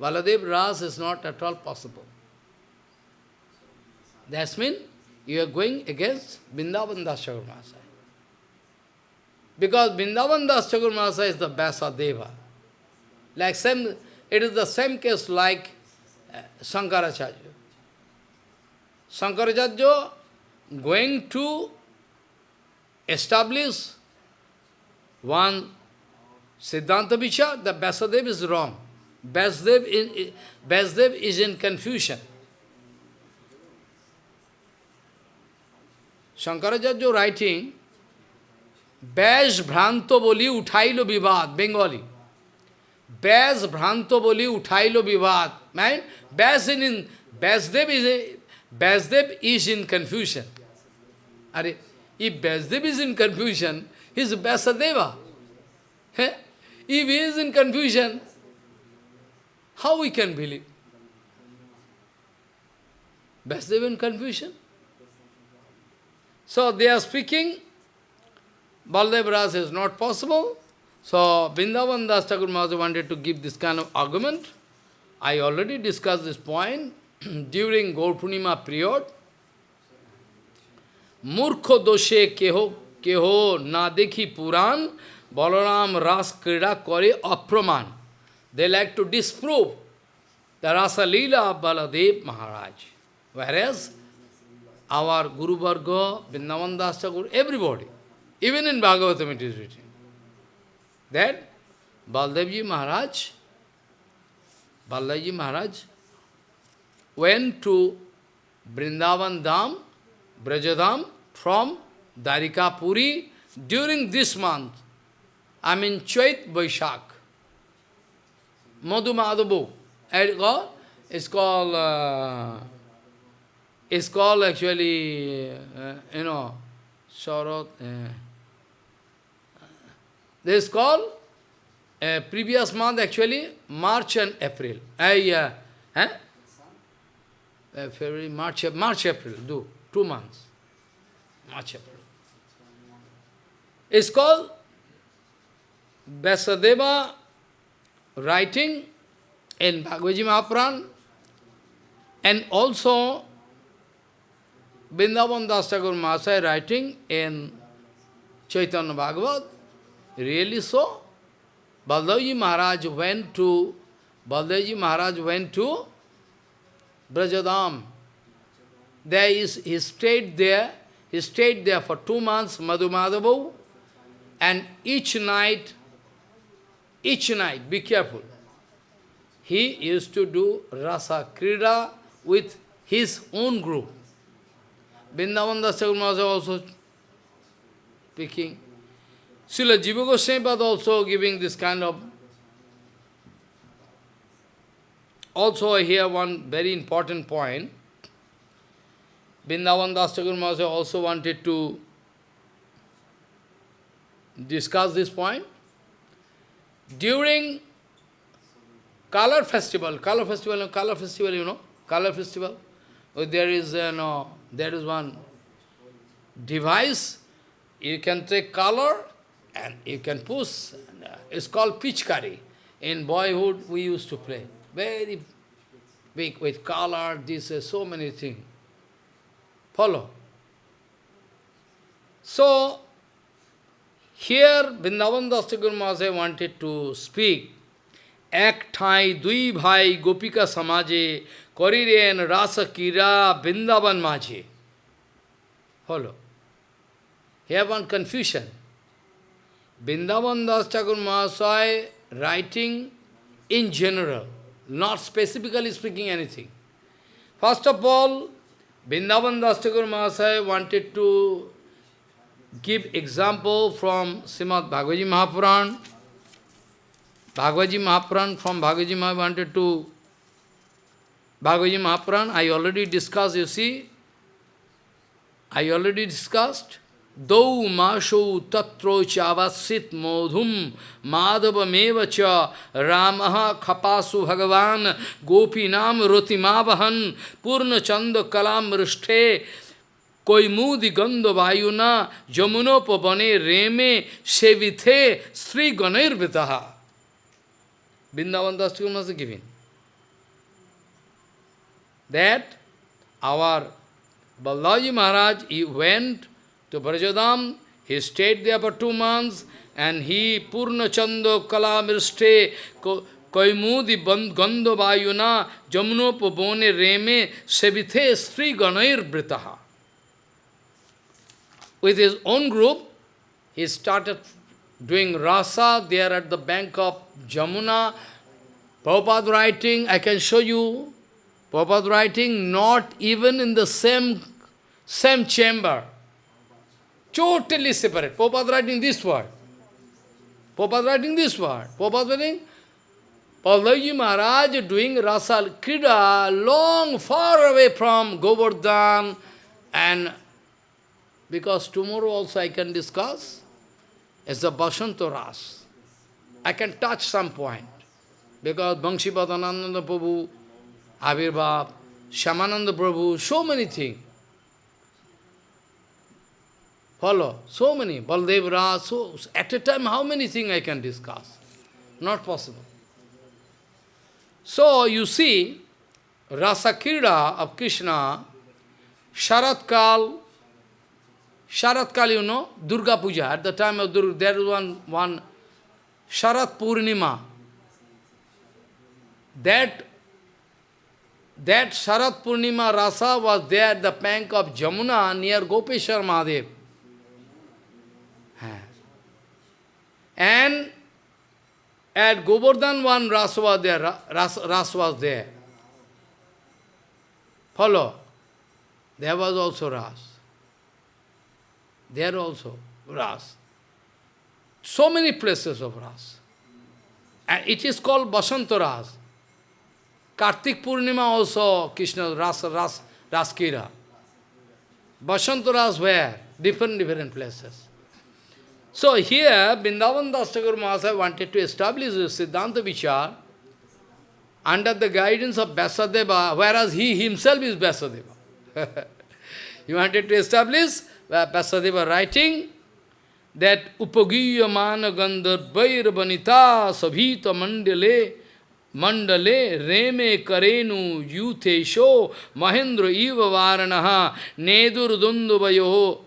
Baladev Ras is not at all possible. That means you are going against Vrindavan Das Because Vrindavan Das is the Vyasadeva. Like same, it is the same case like uh, Shankaracharya. Shankaracharya going to establish one Siddhanta Vichar, the Vyasadev is wrong. Vyasadev, in, Vyasadev is in confusion. Shankaracharya writing, Bhranto boli uthailo vivad, Bengali. Vyas Bhranto boli uthailo vivad. Man, Vyas in Vyasdev is Vyasdev is in confusion. Are, if Vyasdev is in confusion, he is Vyasadeva. If he is in confusion, how we can believe? Vyasadeva in confusion? So they are speaking, Baldev Ras is not possible. So Vrindavan Das Thakur wanted to give this kind of argument. I already discussed this point during Gaur Purnima period. मूर्ख दोषे केहो केहो ना देखी पुराण Balaram Ras Krida Kore Apraman. They like to disprove the Rasa Leela of Baladev Maharaj. Whereas our Guru Varga, Vrindavan Das Thakur, everybody, even in Bhagavatam it is written, that Baldevji Maharaj, Baldevji Maharaj went to Vrindavan Dham, Brajadam from Darika Puri during this month. I mean Chait Vaishak. Madhu Madhavu. It's called, uh, it's called actually, uh, you know, Sharat. Uh, this is called uh, previous month actually March and April. Huh? Uh, February, March, March, April, do two months. April. It's called Vyasadeva writing in Bhagavad Mahapuran and also Vrindavan Das Thakur Mahasaya writing in Chaitanya Bhagavat, really so. Baldevji Maharaj went to Baldevji Maharaj went to Brajadam. There is, he stayed there, he stayed there for two months, Madhu Madhavu, and each night, each night, be careful, he used to do Rasa Krida with his own group. Vrindavan Das also speaking. Srila Jiva also giving this kind of Also here one very important point. Vrindavan Das Thakur also wanted to discuss this point. During color festival, color festival, color festival, you know, color festival, oh, there is, uh, no, there is one device, you can take color and you can push, uh, it's called pitchkari. In boyhood, we used to play. Very big, with color, this, uh, so many things. Follow. So, here, Vrindavan Das Thakur Mahasaya wanted to speak. Ek thai dui bhai gopika samaje koriren rasa kira Vrindavan maje. Follow. Here one confusion. Vrindavan Das Mahasaya writing in general not specifically speaking anything. First of all, Vrindavan Das Thakur Mahasaya wanted to give example from Srimad Bhagavad Mahapuran. Bhagavad Mahapuran, from Bhagavad Mahapuran wanted to Bhagavad Mahapuran, I already discussed, you see, I already discussed. दौ माशौ तत्रो चावसित मोधुम माधवमेव च राम खपासु भगवान गोपीनाम रोतिमावहन पूर्णचंद कोई मुदि गंध वायुना जमुनोपवने रेमे सेविथे Shri गणैर्वृत Vrindavan Das was given. That our Balaji Maharaj, he went to Brajadam. He stayed there for two months and he Purna Chando Kalamirste Koimudi Gandho Vayuna Jamnopa Bone Reme Sevithe Sri Ganair Britaha. With his own group, he started doing rasa there at the bank of Jamuna. Prabhupada writing, I can show you, Prabhupada writing not even in the same, same chamber. Totally separate. Prabhupada writing this word. Prabhupada writing this word. Prabhupada writing, Pallavi Maharaj doing Rasal Krida long, far away from Govardhan and because tomorrow also I can discuss as the Basanta Ras. I can touch some point. Because Bhangshipadananda Prabhu, Avirbhav, Shyamananda Prabhu, so many things. Follow. So many. Baldevra, so at a time how many things I can discuss? Not possible. So you see, Rasa Krida of Krishna, Sharatkal, Sharat Kali, you know, Durga Puja, at the time of Durga, there is one, one Sharat Purnima. That, that Sharat Purnima Rasa was there at the bank of Jamuna near Gopeshwar Mahadev. And at Govardhan one Ras was there, Ras, Ras was there. Follow. There was also Ras. There also Ras. So many places of Ras. And it is called Basanta Ras. Kartik Purnima also Krishna Ras, Ras, Raskira. Basanta Ras where? Different, different places. So here, Vrindavan Das Mahasaya wanted to establish the Siddhanta Vichar under the guidance of Vyasadeva, whereas he himself is Vyasadeva. he wanted to establish Vyasadeva writing that Upagiyamana Gandharvair Vanita Sabhita Mandale Mandale Reme Karenu Yuthesho Mahendra Iva Varanaha Nedur Dundubayo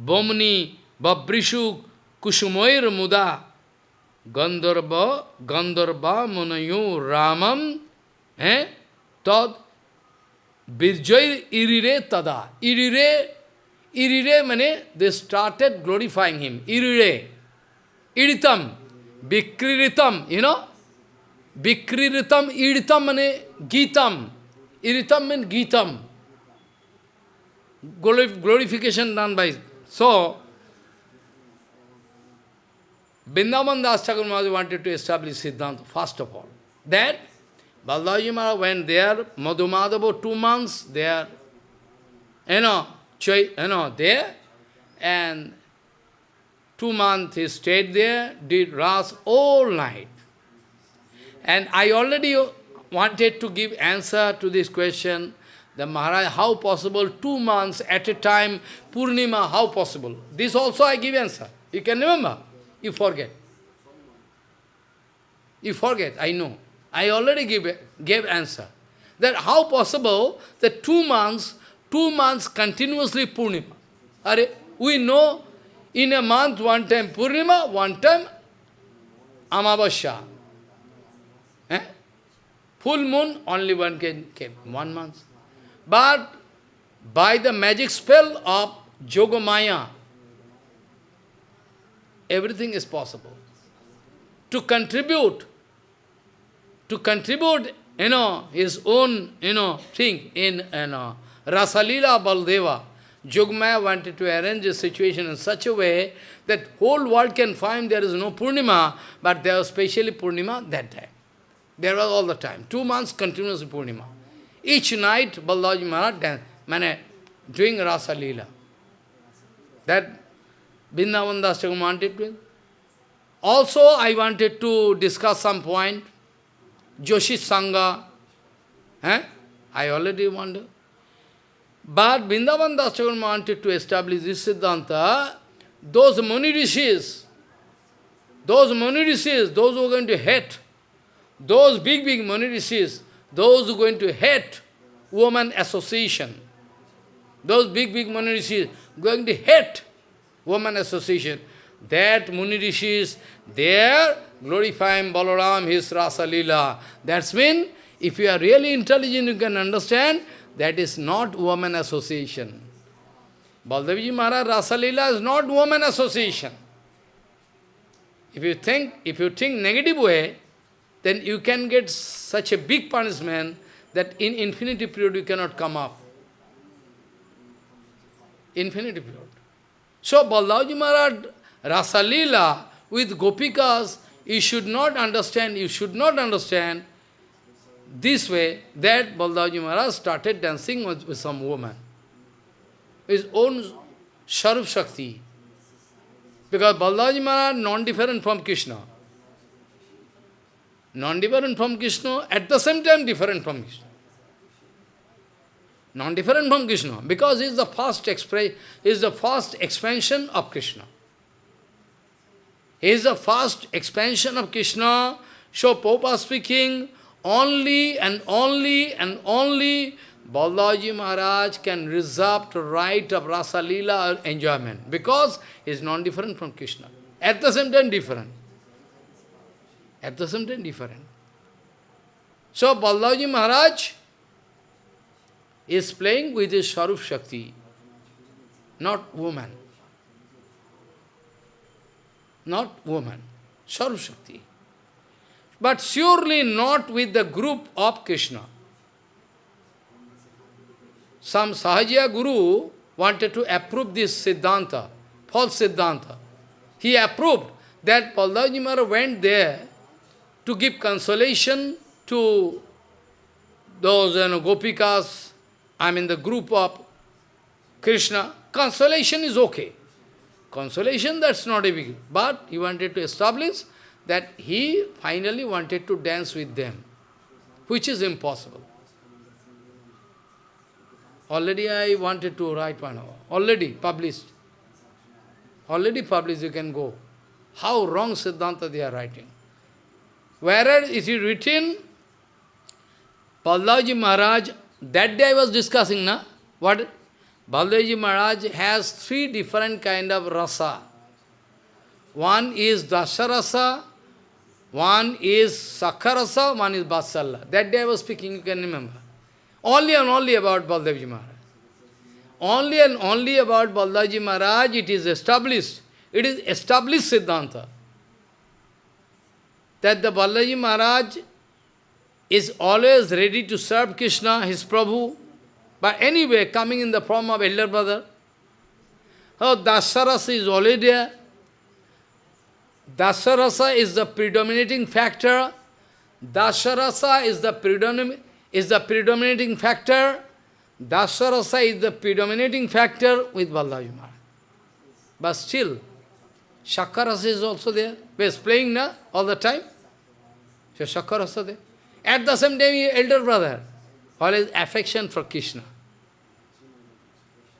Bomni Babrishu Kushumoir Muda Gandharva Gandharva Munayo Ramam eh? Tad Birjoy Irire Tada. Irire, Irire mane they started glorifying him. Irire. Iritam. Bikriritam, you know? Bikriritam, iritam mane Gitam. Iritam means Gitam. Glorification done by. So, Vrindavan Das Thakur Maharaj wanted to establish Siddhanta, first of all. That Baldaji Maharaj went there, Madhumadhava, two months there, you know, you know, there, and two months he stayed there, did Ras all night. And I already wanted to give answer to this question, the Maharaj, how possible, two months at a time, Purnima, how possible? This also I give answer. You can remember. You forget. You forget, I know. I already give, gave answer. That how possible that two months, two months continuously Purnima. Are, we know in a month one time Purnima, one time Amavasya. Eh? Full moon, only one can came, one month. But by the magic spell of Yogamaya, everything is possible. To contribute, to contribute, you know, his own, you know, thing in, you know, Rasalila Baldeva, Jogmaya wanted to arrange a situation in such a way that whole world can find there is no Purnima, but there was specially Purnima that time. There was all the time. Two months continuous Purnima. Each night, Balaji Maharaj doing Rasa Leela. That Vrindavan Das wanted to. Also, I wanted to discuss some point. Joshi Sangha. Eh? I already wonder. But Vrindavan Das wanted to establish this Siddhanta. Those Muni Rishis, those Muni Rishis, those who are going to hate, those big, big Muni Rishis, those who are going to hate woman association, those big, big Muni Rishis, going to hate woman association. That Muni Rishis, they are glorifying Balaram, his Rasa Leela. That's mean, if you are really intelligent, you can understand, that is not woman association. Baldevji Maharaj Rasa Leela is not woman association. If you think, if you think negative way, then you can get such a big punishment that in infinity period you cannot come up. Infinity period. So Balaji Maharaj Rasalila with Gopikas, you should not understand, you should not understand this way that Balaji Maharaj started dancing with, with some woman. His own Swarup Shakti. Because Balaji Maharaj non-different from Krishna. Non-different from Krishna, at the same time different from Krishna non-different from Krishna, because he is the first express, is the first expansion of Krishna. He is the first expansion of Krishna. So Popa speaking, only and only and only Balaji Maharaj can reserve the right of Rasa Leela enjoyment because he is non-different from Krishna. At the same time different. At the same time different. So Balaji Maharaj is playing with his Swarup Shakti, not woman. Not woman, Swarup Shakti. But surely not with the group of Krishna. Some Sahajiya Guru wanted to approve this Siddhanta, false Siddhanta. He approved that Baldaji Maharaj went there to give consolation to those you know, Gopikas, I mean the group of Krishna. Consolation is okay. Consolation, that's not a big... But he wanted to establish that he finally wanted to dance with them, which is impossible. Already I wanted to write one hour. Already published. Already published, you can go. How wrong Siddhanta they are writing. Whereas it is written, Baldaji Maharaj, that day I was discussing, na? What? Baldaji Maharaj has three different kind of rasa. One is Dasharasa, one is Sakharasa, one is Vatsalya. That day I was speaking, you can remember. Only and only about Baldaji Maharaj. Only and only about Baldaji Maharaj it is established. It is established Siddhanta. That the Balaji Maharaj is always ready to serve Krishna, his Prabhu, but anyway, coming in the form of elder brother. Oh, Dasarasa is already there. Dasarasa is the predominating factor. Dasarasa is the predominating is the predominating factor. Dasarasa is the predominating factor with Maharaj. But still, Shakarasa is also there. He is playing na, all the time. So Shakarasa there. At the same time, he elder brother. all Always affection for Krishna.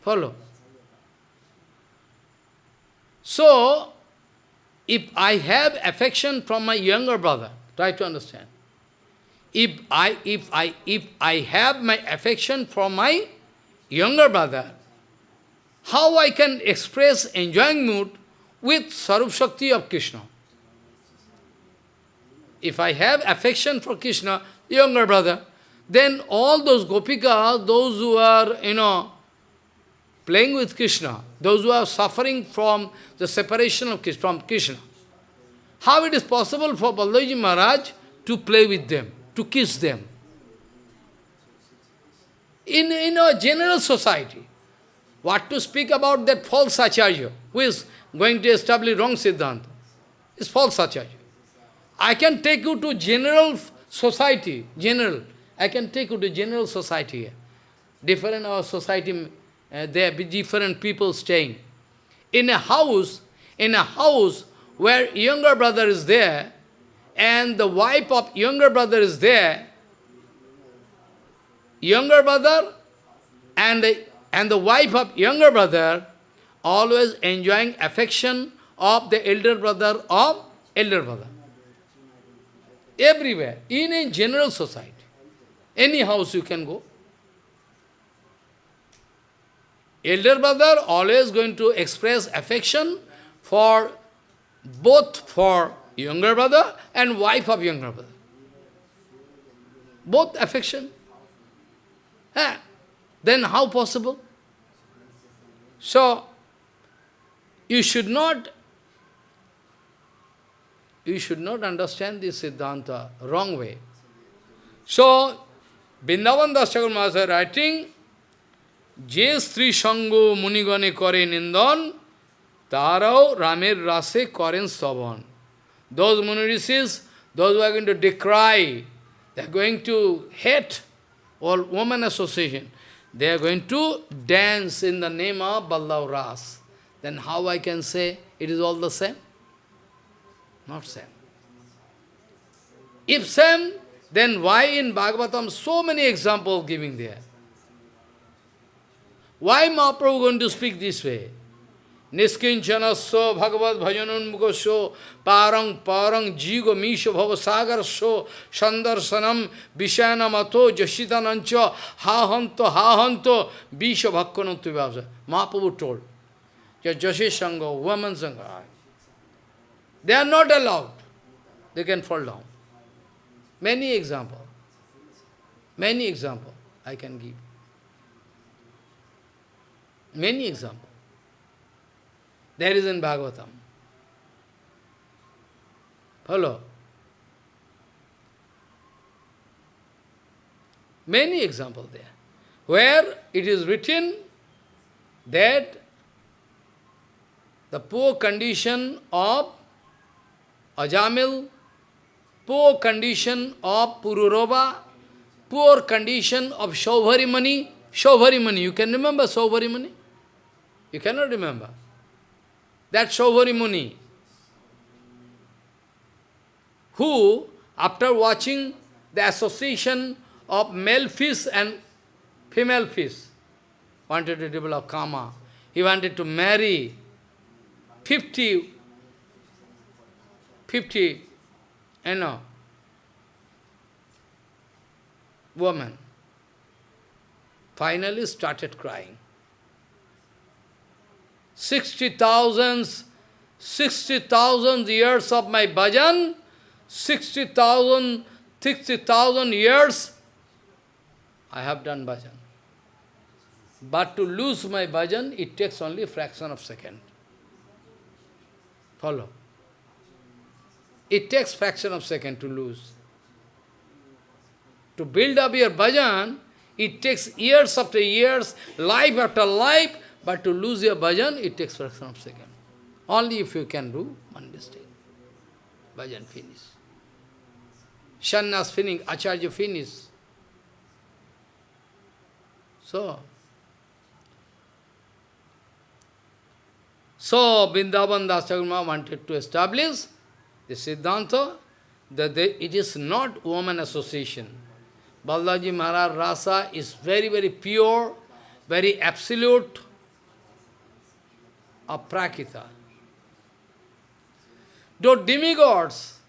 Follow. So, if I have affection from my younger brother, try to understand. If I, if I, if I have my affection for my younger brother, how I can express enjoying mood with Swarup Shakti of Krishna? If I have affection for Krishna, younger brother, then all those gopikas, those who are, you know, playing with Krishna, those who are suffering from the separation of from Krishna, how it is possible for Baldaji Maharaj to play with them? to kiss them. In, in a general society, what to speak about that false Acharya, who is going to establish wrong Siddhanta, is false Acharya. I can take you to general society, general, I can take you to general society. Different our society, uh, there be different people staying. In a house, in a house where younger brother is there, and the wife of younger brother is there, younger brother and the, and the wife of younger brother always enjoying affection of the elder brother of elder brother. Everywhere, in a general society. Any house you can go. Elder brother always going to express affection for both for younger brother and wife of younger brother. Both affection. Then how possible? So, you should not you should not understand this Siddhanta wrong way. So, Vrindavan Das Thakur Mahasaya writing, Jesthri shango Munigane Kare Nindan, Tarao Ramir Rase Karen Sabon. Those Munirishis, those who are going to decry, they are going to hate all woman association. They are going to dance in the name of Ballav Ras. Then how I can say it is all the same? Not same. If same, then why in Bhagavatam so many examples giving there? Why Mahaprabhu going to speak this way? Niskinchanasso Bhagavad Bhajanunmukosho Parang Parang Jigo Misho Bhavasagarasho Sandarsanam Vishanamato Jashitanancha Hahanto Hahanto Visha Bhakkanantu Vyasa. Mahaprabhu told. Jashi Sangha, woman Sangha. They are not allowed. They can fall down. Many examples. Many examples I can give. Many examples. There is in Bhagavatam. Follow. Many examples there. Where it is written that the poor condition of Ajamil, poor condition of Pururava, poor condition of Shaubharimani. Shaubharimani, you can remember Shaubharimani? You cannot remember. That Shaubharimani, who, after watching the association of male fish and female fish, wanted to develop karma. He wanted to marry 50, 50, you know, woman. Finally started crying. 60,000 60,000 years of my bhajan, 60,000 60,000 years I have done bhajan. But to lose my bhajan, it takes only a fraction of second. Follow. It takes fraction of second to lose. To build up your bhajan, it takes years after years, life after life, but to lose your bhajan, it takes fraction of second. Only if you can do one mistake. Bhajan finish. Shannas finish, Acharya finish. So, so Vrindavan Dasagurma wanted to establish the Siddhanta that they, it is not woman association. Balaji Maharaj Rasa is very, very pure, very absolute, aprakita. Those demigods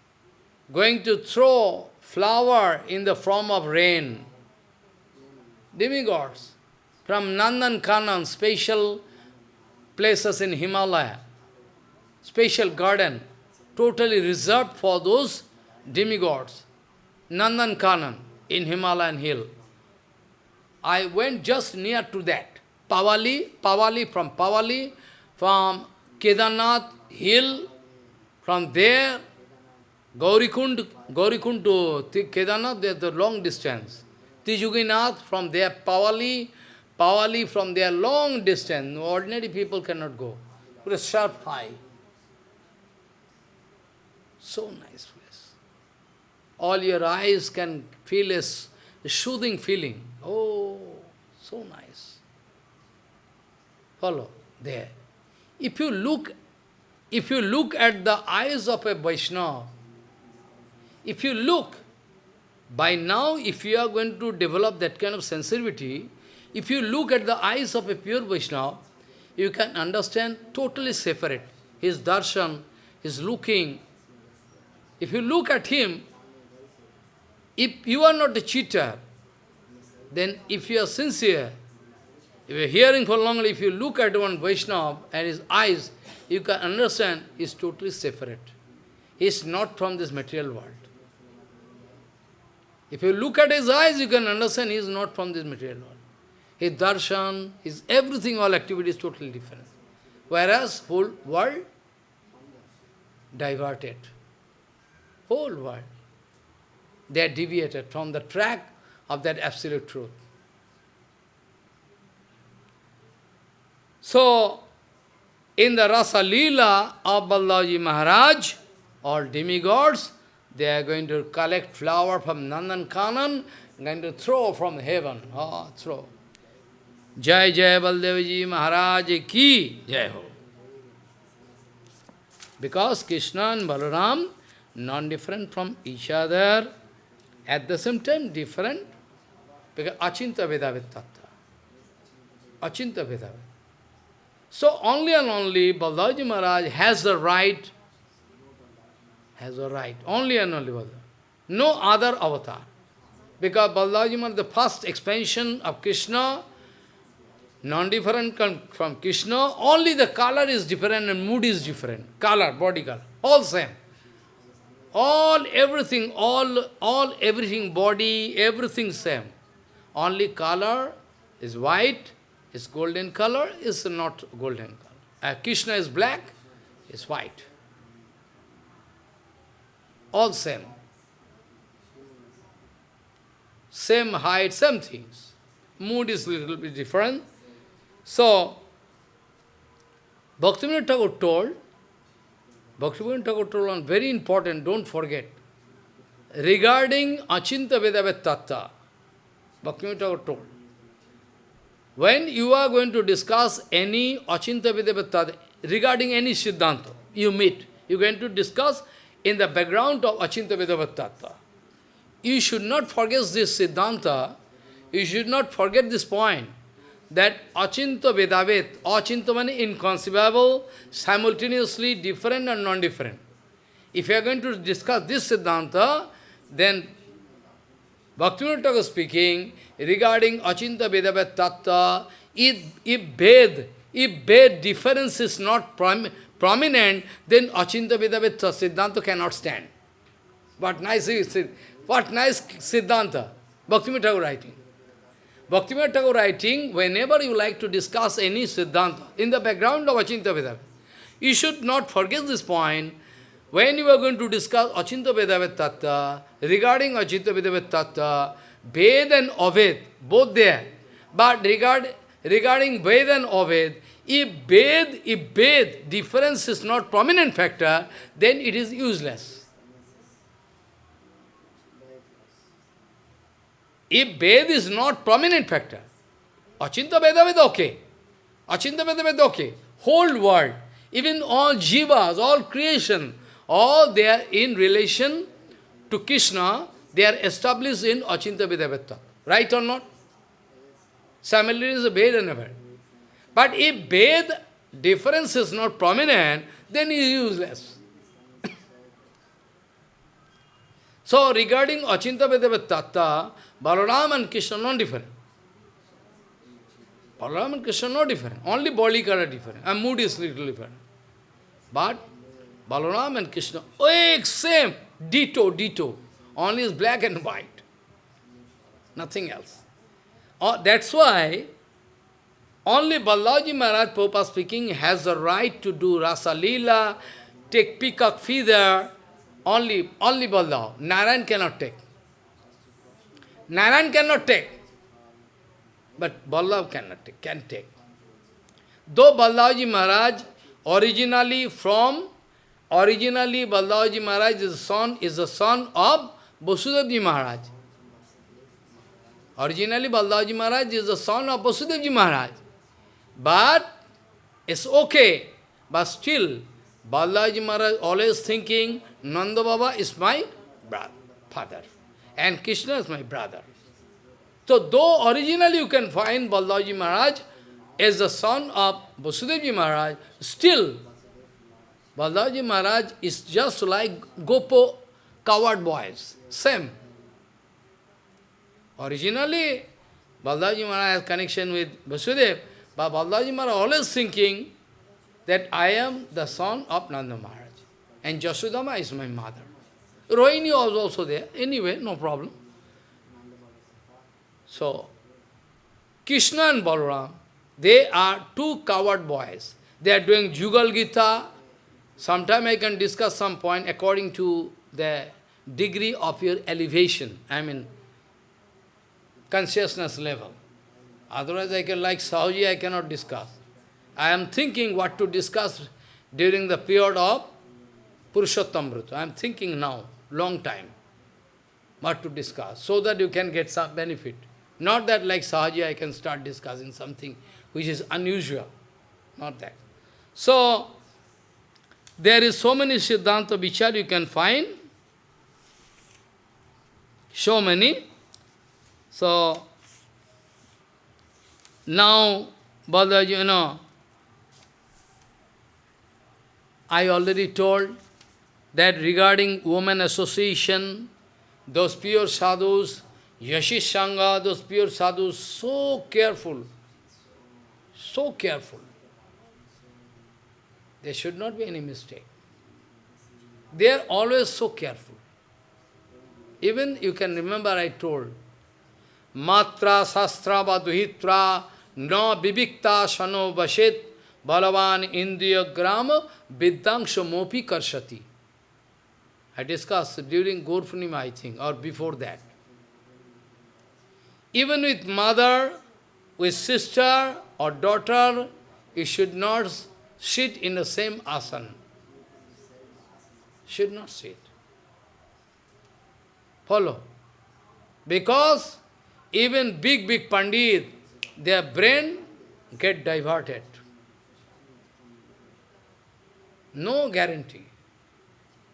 going to throw flower in the form of rain, demigods from Nandan Kanan, special places in Himalaya, special garden, totally reserved for those demigods. Nandan Kanan in Himalayan hill. I went just near to that. Pavali, Pavali, from Pavali, from Kedarnath hill, from there, Gaurikund, Gaurikund to Kedarnath, there's the long distance. Tijuginath, from there, Pavali, Pavali, from there, long distance. Ordinary people cannot go. Put a sharp high. So nice place. All your eyes can feel a, soothing feeling. Oh, so nice. Follow, there. If you look, if you look at the eyes of a Vaishnava, if you look, by now, if you are going to develop that kind of sensitivity, if you look at the eyes of a pure Vaishnava, you can understand totally separate. His darshan, his looking. If you look at him, if you are not a cheater, then if you are sincere, if you are hearing for long, if you look at one Vaishnava and his eyes, you can understand he is totally separate. He is not from this material world. If you look at his eyes, you can understand he is not from this material world. His darshan, his everything, all activity is totally different. Whereas whole world diverted. Whole world. They are deviated from the track of that absolute truth. So, in the Rasa Leela of Balaji Maharaj, all demigods, they are going to collect flower from Nandan Kanan, going to throw from heaven. Oh, throw. Jai Jai Baldevji Maharaj ki Jai Ho. Because Krishna and Balaram, non-different from each other, at the same time different, because Achinta Vedavet. Achinta. So only and only Balaji Maharaj has the right, has the right, only and only Balaji. No other avatar. Because Balaji Maharaj, the first expansion of Krishna, non-different from Krishna, only the color is different and mood is different. Color, body color, all same. All, everything, all, all, everything, body, everything same. Only color is white, is golden color, is not golden color. Uh, Krishna is black, is white. All same. Same height, same things. Mood is little bit different. So, Bhaktivinoda Thakur told, Bhaktivinoda Thakur told one very important, don't forget, regarding Achinta Vedavet Tattva, Bhaktivinoda Thakur told, when you are going to discuss any Achinta Vedavet regarding any Siddhanta, you meet, you are going to discuss in the background of Achinta Vedavet Tattva. You should not forget this Siddhanta, you should not forget this point that achinta vedavet, achinta means inconceivable, simultaneously different and non-different. If you are going to discuss this Siddhanta, then Bhaktivinoda Thakur speaking regarding achinta vedavet tattva, if, if Ved, if Ved difference is not prom prominent, then achinta vedavet Siddhanta cannot stand. What nice, what nice Siddhanta, Bhaktivinoda Thakur writing. Bhaktivinoda Thakur writing, whenever you like to discuss any Siddhanta, in the background of Achinta Vedavet, you should not forget this point. When you are going to discuss Achinta Vedavet Tattva, regarding Achinta Vedavet Tattva, Ved and Aved, both there. But regard, regarding Ved and Aved, if Ved, if Ved difference is not prominent factor, then it is useless. If Ved is not prominent factor, Achinta Veda Veda okay. Achinta Veda Veda okay. Whole world, even all jivas, all creation, all they are in relation to Krishna, they are established in Achinta Veda Veda. Right or not? Similarly is a Ved and a Ved. But if Ved difference is not prominent, then it is useless. so regarding Achinta Veda Tattva, Balaram and Krishna not different. Balaram and Krishna not different. Only body color different. And mood is little different. But Balaram and Krishna, oh, same, ditto, ditto. Only is black and white. Nothing else. Oh, that's why only Balaji Maharaj, Prabhupada speaking, has the right to do Rasa Leela, take peacock feather, only, only Balaji. Narayan cannot take. Narayan cannot take. But Ballabh cannot take, can take. Though Ballabhji Maharaj originally from, originally Ballabhji Maharaj is son, is the son of Vasudevji Maharaj. Originally Ballabhji Maharaj is the son of Vasudevji Maharaj. But it's okay. But still, Balaji Maharaj always thinking, Nanda Baba is my brother, father and Krishna is my brother. So though originally you can find Balaji Maharaj as the son of Vasudevji Maharaj, still Balaji Maharaj is just like Gopo coward boys, same. Originally, Balaji Maharaj has connection with Vasudev, but Balaji Maharaj always thinking that I am the son of Nanda Maharaj, and Jasudama is my mother. Rohini was also there. Anyway, no problem. So, Krishna and Balaram, they are two coward boys. They are doing Jugal Gita. Sometime I can discuss some point according to the degree of your elevation, I mean, consciousness level. Otherwise, I can, like Sahuji, I cannot discuss. I am thinking what to discuss during the period of Purushottamrita. I am thinking now long time what to discuss, so that you can get some benefit. Not that like Sahaji I can start discussing something which is unusual. Not that. So, there is so many Siddhanta Vichar you can find. So many. So, now, Balaji, you know, I already told that regarding women association, those pure sadhus, Yashish Sangha, those pure sadhus, so careful, so careful. There should not be any mistake. They are always so careful. Even you can remember I told, Matra sastra va duhitra na bivikta shano vashet balavan indriya grama vidyangsha mopi karshati. I discussed during Gaur I think, or before that. Even with mother, with sister or daughter, you should not sit in the same asana. Should not sit. Follow. Because even big, big pandit, their brain get diverted. No guarantee.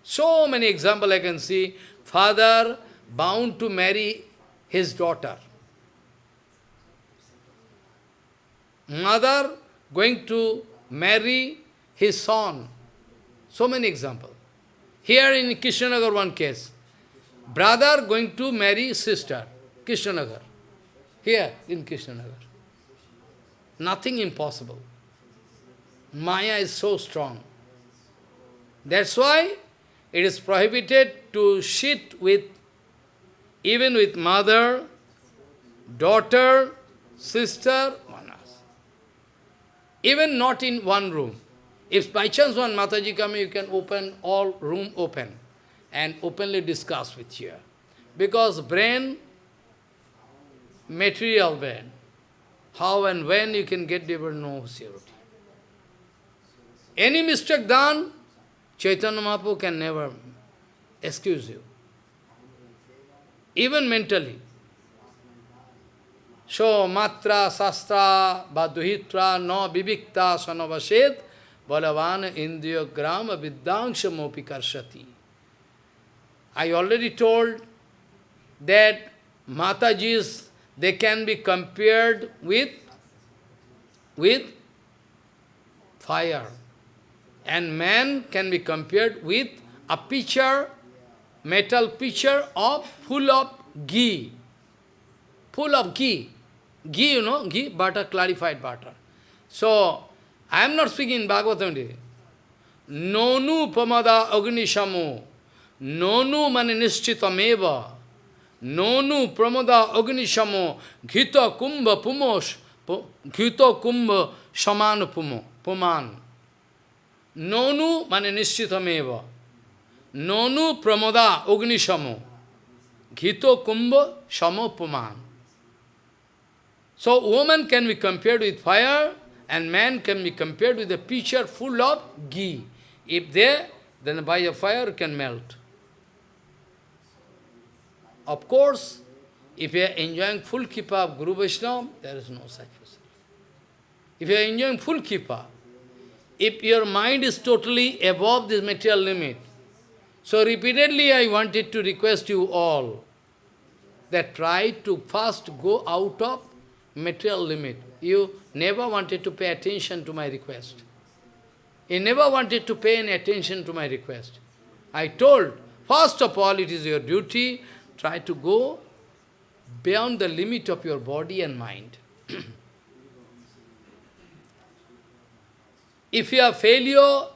So many examples I can see. Father bound to marry his daughter. Mother going to marry his son. So many examples. Here in Kishnanagar one case. Brother going to marry sister. Kishnanagar. Here in Kishnanagar. Nothing impossible. Maya is so strong. That's why it is prohibited to sit with, even with mother, daughter, sister. Even not in one room. If by chance one Mataji come, you can open all room open and openly discuss with you. Because brain, material brain, how and when you can get there no surety. Any mistake done, Chaitanya Mahaprabhu can never excuse you. Even mentally. So, matra, sastra, baduhitra, no vivikta, sanavased, balavan indriya grama vidyangsha mopi karshati. I already told that Matajis, they can be compared with, with fire. And man can be compared with a pitcher, metal pitcher of full of ghee. Full of ghee. Ghee, you know, ghee, butter, clarified butter. So, I am not speaking in Bhagavatam. Nonu pamada agnishamu. Nonu mani nishchitameva. Nonu pramada agnishamo. Ghita kumbha pumosh. Ghita kumbha shaman pumo. Puman. Nonu mane nishchitameva. Nonu pramoda ognishamo. Ghito kumbha shamopuman. So woman can be compared with fire and man can be compared with a pitcher full of ghee. If there, then by a fire can melt. Of course, if you are enjoying full kippa of Guru Vaishnava, there is no such person. If you are enjoying full kippa, if your mind is totally above this material limit. So repeatedly I wanted to request you all that try to first go out of material limit. You never wanted to pay attention to my request. You never wanted to pay any attention to my request. I told, first of all, it is your duty, try to go beyond the limit of your body and mind. If you are failure,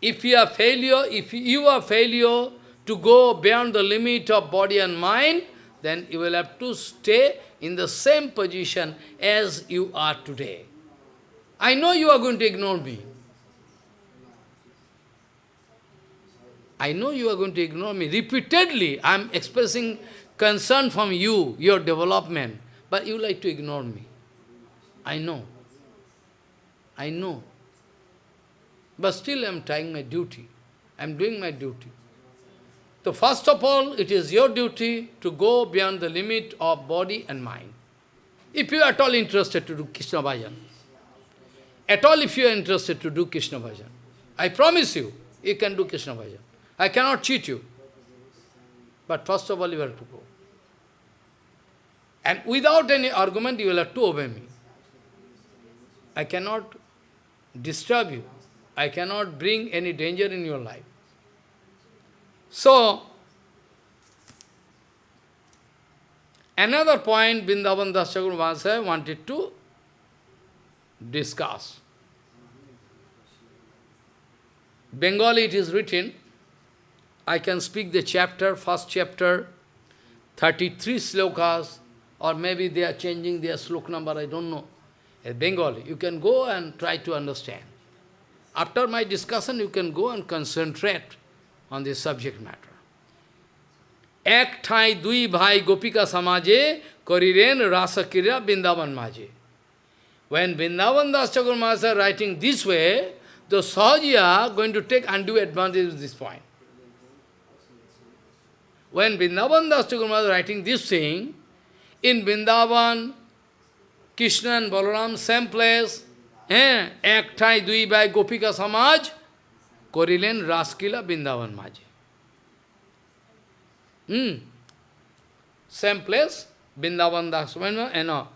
if you are failure, if you are failure to go beyond the limit of body and mind, then you will have to stay in the same position as you are today. I know you are going to ignore me. I know you are going to ignore me. Repeatedly, I am expressing concern from you, your development, but you like to ignore me. I know. I know. But still I am trying my duty. I am doing my duty. So first of all, it is your duty to go beyond the limit of body and mind. If you are at all interested to do Krishna Bhajan, at all if you are interested to do Krishna Bhajan, I promise you, you can do Krishna Bhajan. I cannot cheat you. But first of all, you have to go. And without any argument, you will have to obey me. I cannot disturb you. I cannot bring any danger in your life. So, another point Vrindavan Das Chakravarti wanted to discuss. Bengali it is written, I can speak the chapter, first chapter, 33 slokas, or maybe they are changing their slok number, I don't know. In Bengali, you can go and try to understand. After my discussion, you can go and concentrate on this subject matter. Ek এক dui দুই Gopika samaje, সমাজে rasa রাসকীরা bindavan maje. When Vrindavan Das Thakur Mahasaya writing this way, the Sahajiya going to take undue advantage of this point. When Vrindavan Das Thakur Mahasaya writing this thing, in Vrindavan, Krishna and Balaram, same place, eh, এক ঠাঁই দুই ভাই গোপিকা সমাজ করিলেন রাসকিলা বৃন্দাবন মাঝে Hmm. Same place, Vrindavan Das, and all.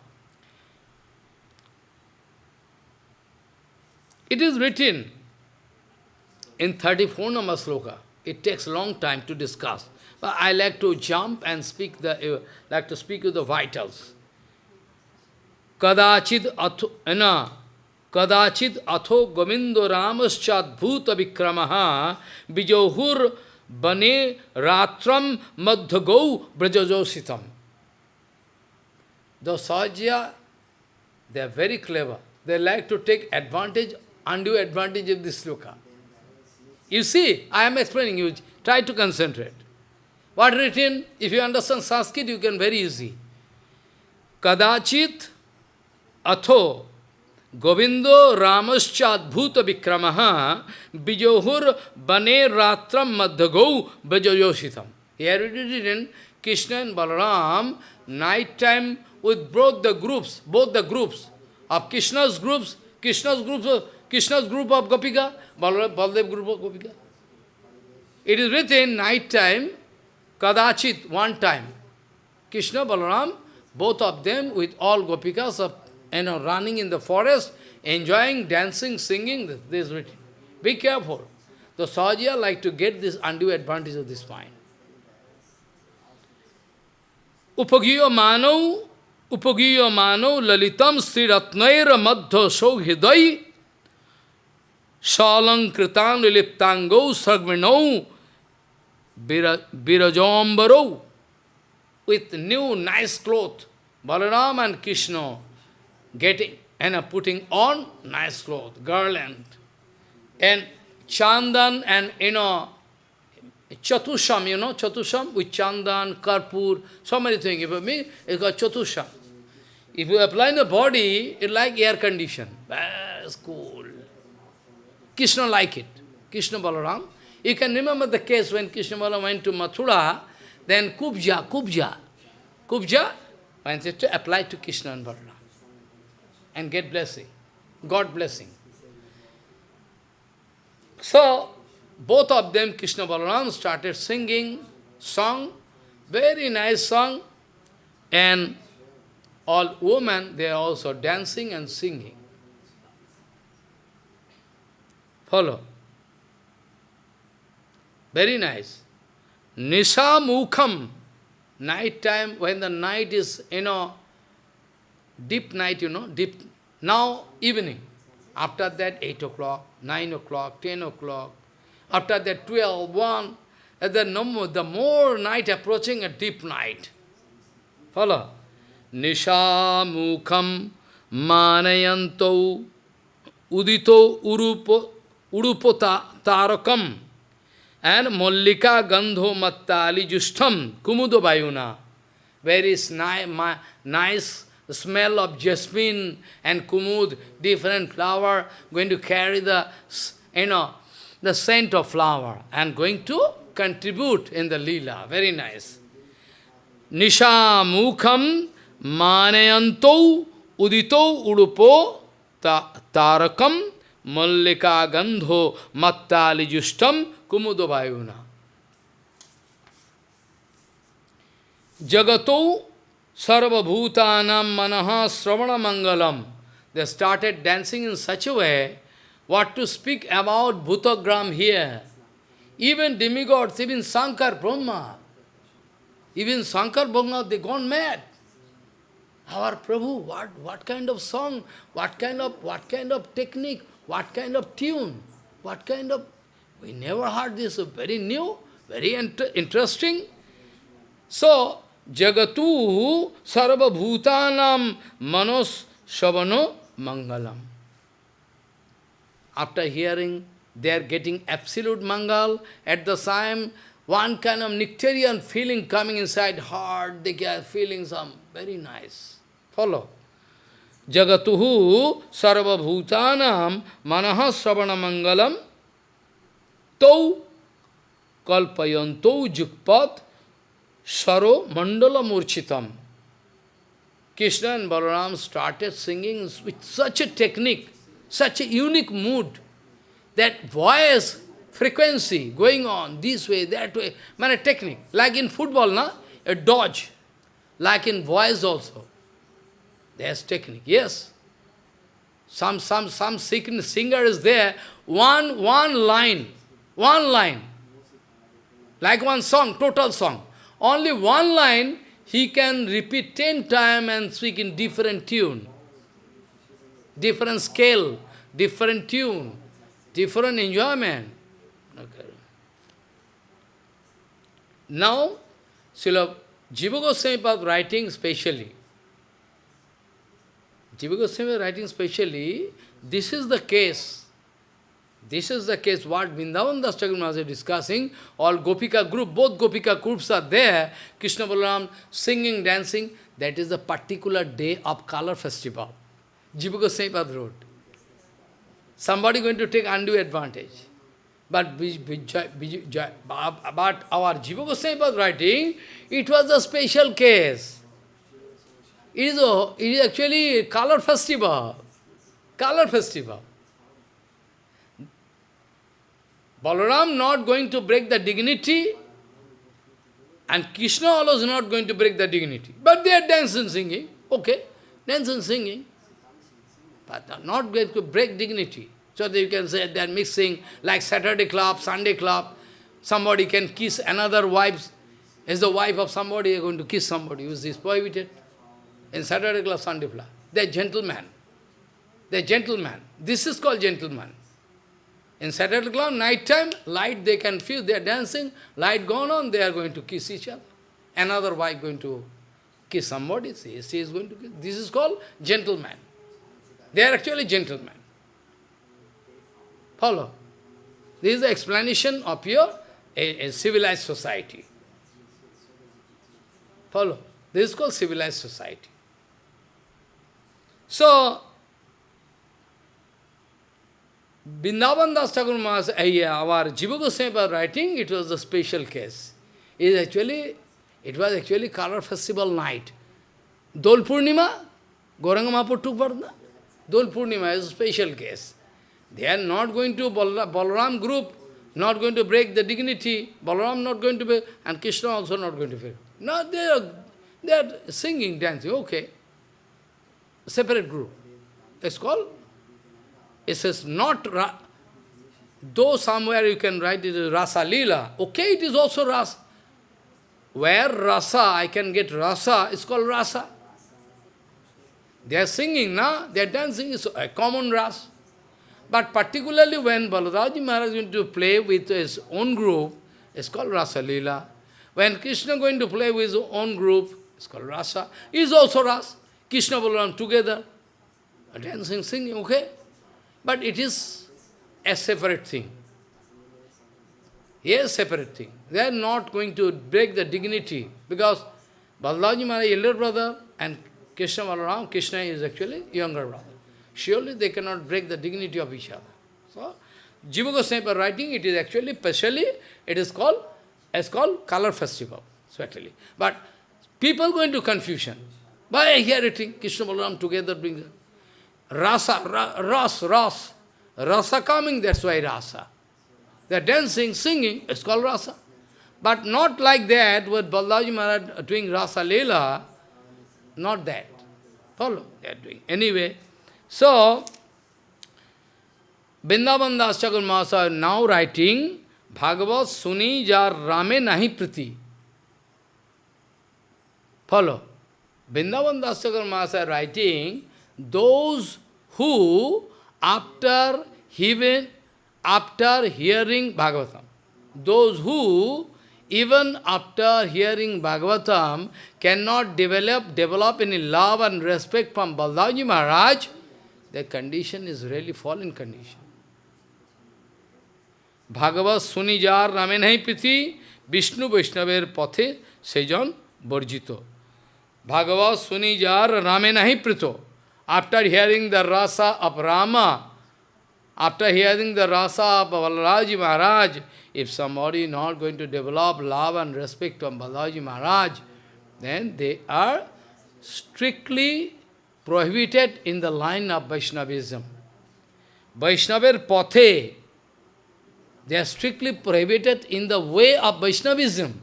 It is written in 34 number sloka. It takes a long time to discuss. But I like to jump and speak the uh, like to speak with the vitals. Kadachid atho na कदाचित अथो गोविंदो रामश्चाद्भुत विक्रम बिजोहुर बने रात्रम मध्य गौ ब्रजोजोषितम। दो सौजिया they are very clever they like to take advantage and you advantage in this Luca you see I am explaining you try to concentrate what return if you understand Sanskrit you can very easy कदाचित अथो Govindo Ramascha Adbhuta Vikramaha Bijohur Bane Ratram Madhagau Bajayoshitam. Here it is written, Krishna and Balaram, night time with both the groups, both the groups of Krishna's groups, Krishna's groups Krishna's group of Gopika, Baldev group of Gopika. It is written night time, Kadachit, one time. Krishna, Balaram, both of them with all Gopikas of, you know, running in the forest, enjoying, dancing, singing, this is written. Be careful. The Sahajiya like to get this undue advantage of this mind. Upagiyo mano, upagiyo mano lalitam sriratnaira madhya sauhidai Salankritan liptango sargvinau birajambaro with new nice cloth. Balaram and Krishna getting and putting on nice clothes, garland. And chandan and, you know, chatusham, you know, chatusham with chandan, karpur, so many things. If me, it's got chatusham. If you apply in the body, it's like air condition. Very cool. Krishna like it. Krishna Balaram. You can remember the case when Krishna Balaram went to Mathura, then Kubja, Kubja. Kubja, when to apply to Krishna and Balaram and get blessing, God blessing. So, both of them, Krishna Balaram, started singing song, very nice song, and all women, they are also dancing and singing. Follow. Very nice. Nisha Mukham. Night time, when the night is, you know, deep night, you know, deep. Now, evening. After that, 8 o'clock, 9 o'clock, 10 o'clock. After that, 12, 1. And the, no more, the more night approaching, a deep night. Follow. Nisha Mukham Manayanto Udito Urupo Urupota Tarakam and Mollika Gandho Mattali Justam Kumudo Bayuna. Very nice smell of jasmine and kumud, different flower, going to carry the, you know, the scent of flower and going to contribute in the lila. Very nice. Nisha mukham maneyanto udito udupo ta tarakam Mallika gandho mattali justam kumudo vayuna. Jagato sarvabhutanam manaha sravana mangalam. They started dancing in such a way, what to speak about Bhutagram here? Even demigods, even Sankar, Brahma, even Sankar, Brahma, they gone mad. Our Prabhu, what, what kind of song, what kind of, what kind of technique, what kind of tune, what kind of... We never heard this, very new, very inter interesting. So, Jagatu Sarva Bhutanam Manos Shavano Mangalam. After hearing, they are getting absolute Mangal. At the time, one kind of nectarian feeling coming inside heart, they are feeling some very nice. Follow. Jagatuhu Sarva Bhutanam Manaha Savana Mangalam Tau Kalpayanto Jukpat Saro Mandala Murchitam. Krishna and Balaram started singing with such a technique, such a unique mood, that voice, frequency going on this way, that way, man, a technique. Like in football, na? a dodge. Like in voice also. There's technique, yes. Some, some, some singer is there, one, one line, one line, like one song, total song. Only one line, he can repeat ten times and speak in different tune, different scale, different tune, different enjoyment. Okay. Now, Srila Jiva Goswami writing specially. Jiva Goswami writing specially, this is the case this is the case, what Vrindavan Das Chakravarti is discussing, all Gopika group, both Gopika groups are there, Krishna Balaram singing, dancing, that is the particular day of color festival. Jiva Goswami wrote. Somebody going to take undue advantage. But, but our Jiva Goswami writing, it was a special case. It is, a, it is actually color festival. Color festival. Balaram not going to break the dignity, and Krishna also is not going to break the dignity. But they are dancing, singing. Okay, dancing, singing. But not going to break dignity. So that you can say they are mixing like Saturday club, Sunday club. Somebody can kiss another wife. Is the wife of somebody going to kiss somebody? Is this prohibited? In Saturday club, Sunday club. They are gentlemen. They are gentlemen. This is called gentleman. In Saturday club, night time, light they can feel, they are dancing, light gone on, they are going to kiss each other. Another wife going to kiss somebody, she, she is going to kiss. This is called gentleman. They are actually gentlemen. Follow. This is the explanation of your a, a civilized society. Follow. This is called civilized society. So, Vrindavan Das Thakur Maharaj, eh, our Jiva Goswami writing, it was a special case. It is actually, it was actually color festival night. Dol Purnima, Gauranga Mahaprabhu took part Dol Purnima is a special case. They are not going to Balaram group, not going to break the dignity. Balaram not going to be, and Krishna also not going to be. No, they are, they are singing, dancing, okay. Separate group. It's called it says not, ra though somewhere you can write it is Rasa Lila, okay, it is also Rasa. Where Rasa, I can get Rasa, it's called Rasa. They are singing, na? They are dancing, it's a common Rasa. But particularly when Baladaji Maharaj is going to play with his own group, it's called Rasa Lila. When Krishna is going to play with his own group, it's called Rasa. It's also Rasa. Krishna Balaram together, dancing, singing, okay? But it is a separate thing. Yes, separate thing. They are not going to break the dignity because Balaji Maharaj, elder brother, and Krishna Balaram, Krishna is actually younger brother. Surely they cannot break the dignity of each other. So, Jiva Goswami writing, it is actually, specially, it is called, it's called color festival, certainly. But people go into confusion. By hearing Krishna Balaram together brings Rasa, ra, ras, ras. Rasa coming, that's why rasa. They're dancing, singing, it's called rasa. But not like that, with Balaji Maharaj doing rasa leela, not that. Follow, they are doing. Anyway, so, Vrindavan Das Chakur Mahasaya now writing Bhagavad Suni Jar Rame Nahi Priti. Follow. Vrindavan Das Chakur Mahasaya writing, those who, after even after hearing Bhagavatam, those who, even after hearing Bhagavatam, cannot develop, develop any love and respect from Baldaji Maharaj, their condition is really fallen condition. Bhagavat Sunijar Ramenai Piti, Vishnu Vaishnaver Pathe, Sejon Borjito. Bhagavat Sunijar Ramenai Prito. After hearing the rasa of Rama, after hearing the rasa of Balaji Maharaj, if somebody is not going to develop love and respect on Balaji Maharaj, then they are strictly prohibited in the line of Vaishnavism. Vaishnavir pote, they are strictly prohibited in the way of Vaishnavism.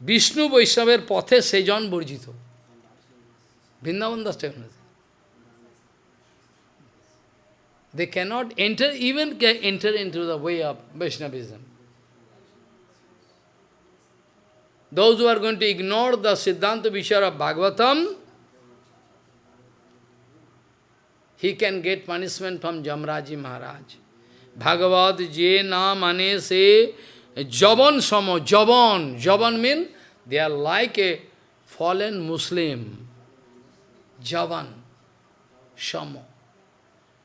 Vishnu Vaishnavir Pathe Sejan Burjito. Vrindavan Das They cannot enter, even enter into the way of Vaishnavism. Those who are going to ignore the Siddhanta Vishara Bhagavatam, he can get punishment from Jamraji Maharaj. Bhagavad je na mane se javan samo, javan. Javan means they are like a fallen Muslim. Javan, samo.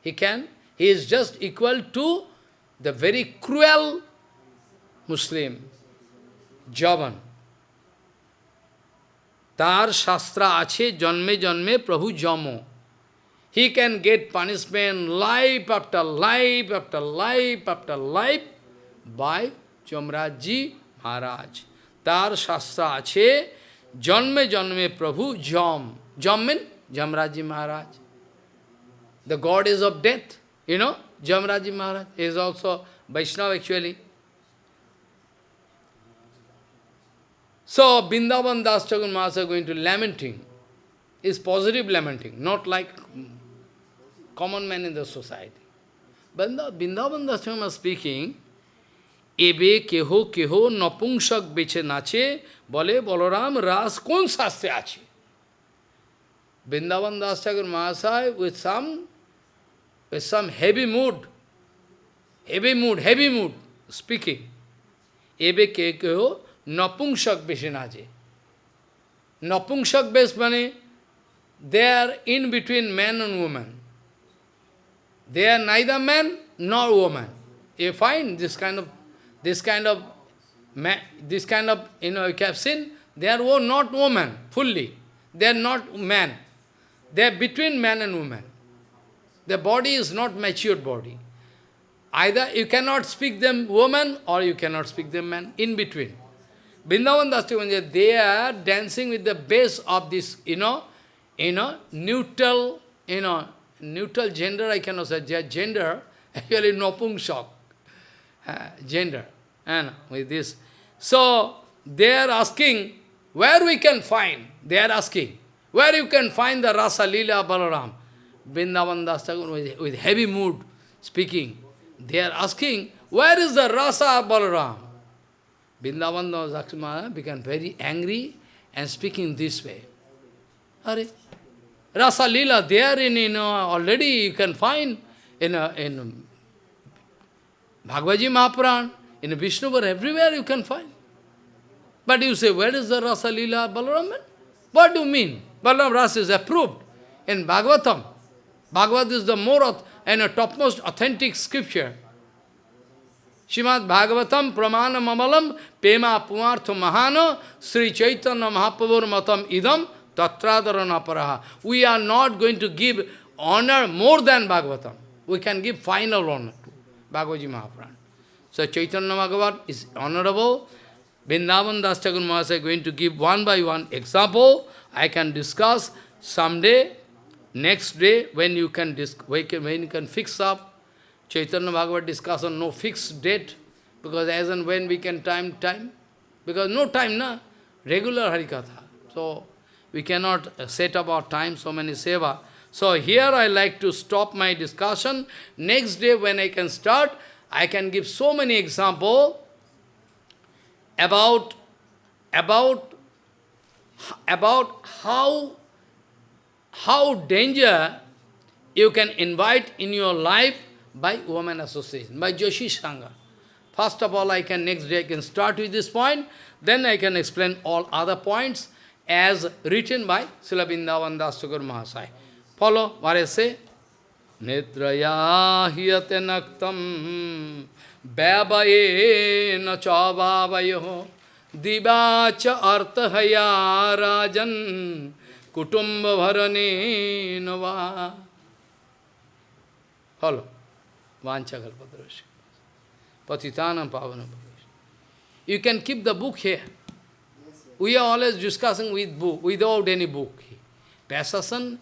He can, he is just equal to the very cruel Muslim, Javan. তার শাস্ত্রা আছে জন্মে জন্মে প্রভু জম he can get punishment life after life after life after life by Chamraji Maharaj. তার শাস্ত্র আছে জন্মে জন্মে প্রভু জম জম mean Jamraji Maharaj. The god is of death, you know, Jamraji Maharaj is also Vaishnava actually. So, Bindavan Das Chagun Maharaj going to lamenting, is positive lamenting, not like common man in the society. Bindavan Das Chagun Maharaj speaking, এবে কেহ কেহ নপুংসক বেছে নাচে বলে বলরাম রাস কোন শাস্ত্রে আছে Vrindavan Das Mahasaya with some, with some heavy mood, heavy mood, heavy mood, speaking. Ebe ke keho napungsak beshi naje. Napungsak besh they are in between man and woman. They are neither man nor woman. You find this kind of, this kind of, this kind of, you know, you have seen, they are not woman, fully. They are not man. They are between man and woman. The body is not matured body. Either you cannot speak them woman or you cannot speak them man, in between. Vrindavan Dastivanja, they are dancing with the base of this, you know, you know, neutral, you know, neutral gender, I cannot say, gender, actually nopungsak, uh, gender, and with this. So, they are asking, where we can find, they are asking, where you can find the Rasa Leela Balaram? Vrindavan Das with, with heavy mood speaking. They are asking, where is the Rasa Balaram? Vrindavan Das Thakur became very angry and speaking this way. Are, Rasa Leela, there in, you know, already you can find in, a, in Bhagavaji Mahapuran, in Vishnuvar, everywhere you can find. But you say, where is the Rasa Leela Balaram? What do you mean? Balaram Rasa is approved in Bhagavatam. Bhagavad is the more and a topmost authentic scripture. Srimad Bhagavatam Pramana Mamalam Pema Pumartha Mahana Sri Chaitanya Mahaprabhur Matam Idam Tatradarana Paraha. We are not going to give honor more than Bhagavatam. We can give final honor to Bhagavad Mahapuran. So Chaitanya Bhagavat is honorable. Vrindavan Das Thakur Mahasaya is going to give one by one example. I can discuss someday, next day, when you can, when you can fix up. Chaitanya Bhagavat discussion, no fixed date, because as and when we can time, time. Because no time, na? Regular Harikatha. So, we cannot uh, set up our time, so many seva. So here I like to stop my discussion. Next day when I can start, I can give so many examples about, about, about how, how danger you can invite in your life by woman association, by Joshi Sangha. First of all, I can next day I can start with this point, then I can explain all other points as written by Srila Vrindavan Mahasaya. Follow what I say. Nidraya hiyate naktam Bhavaye na chavavayo Divacha arthahaya rajan Kutumba bharane nava Follow. Vancha kalpadrashi. Patitanam pavana You can keep the book here. We are always discussing with book, without any book. Passasan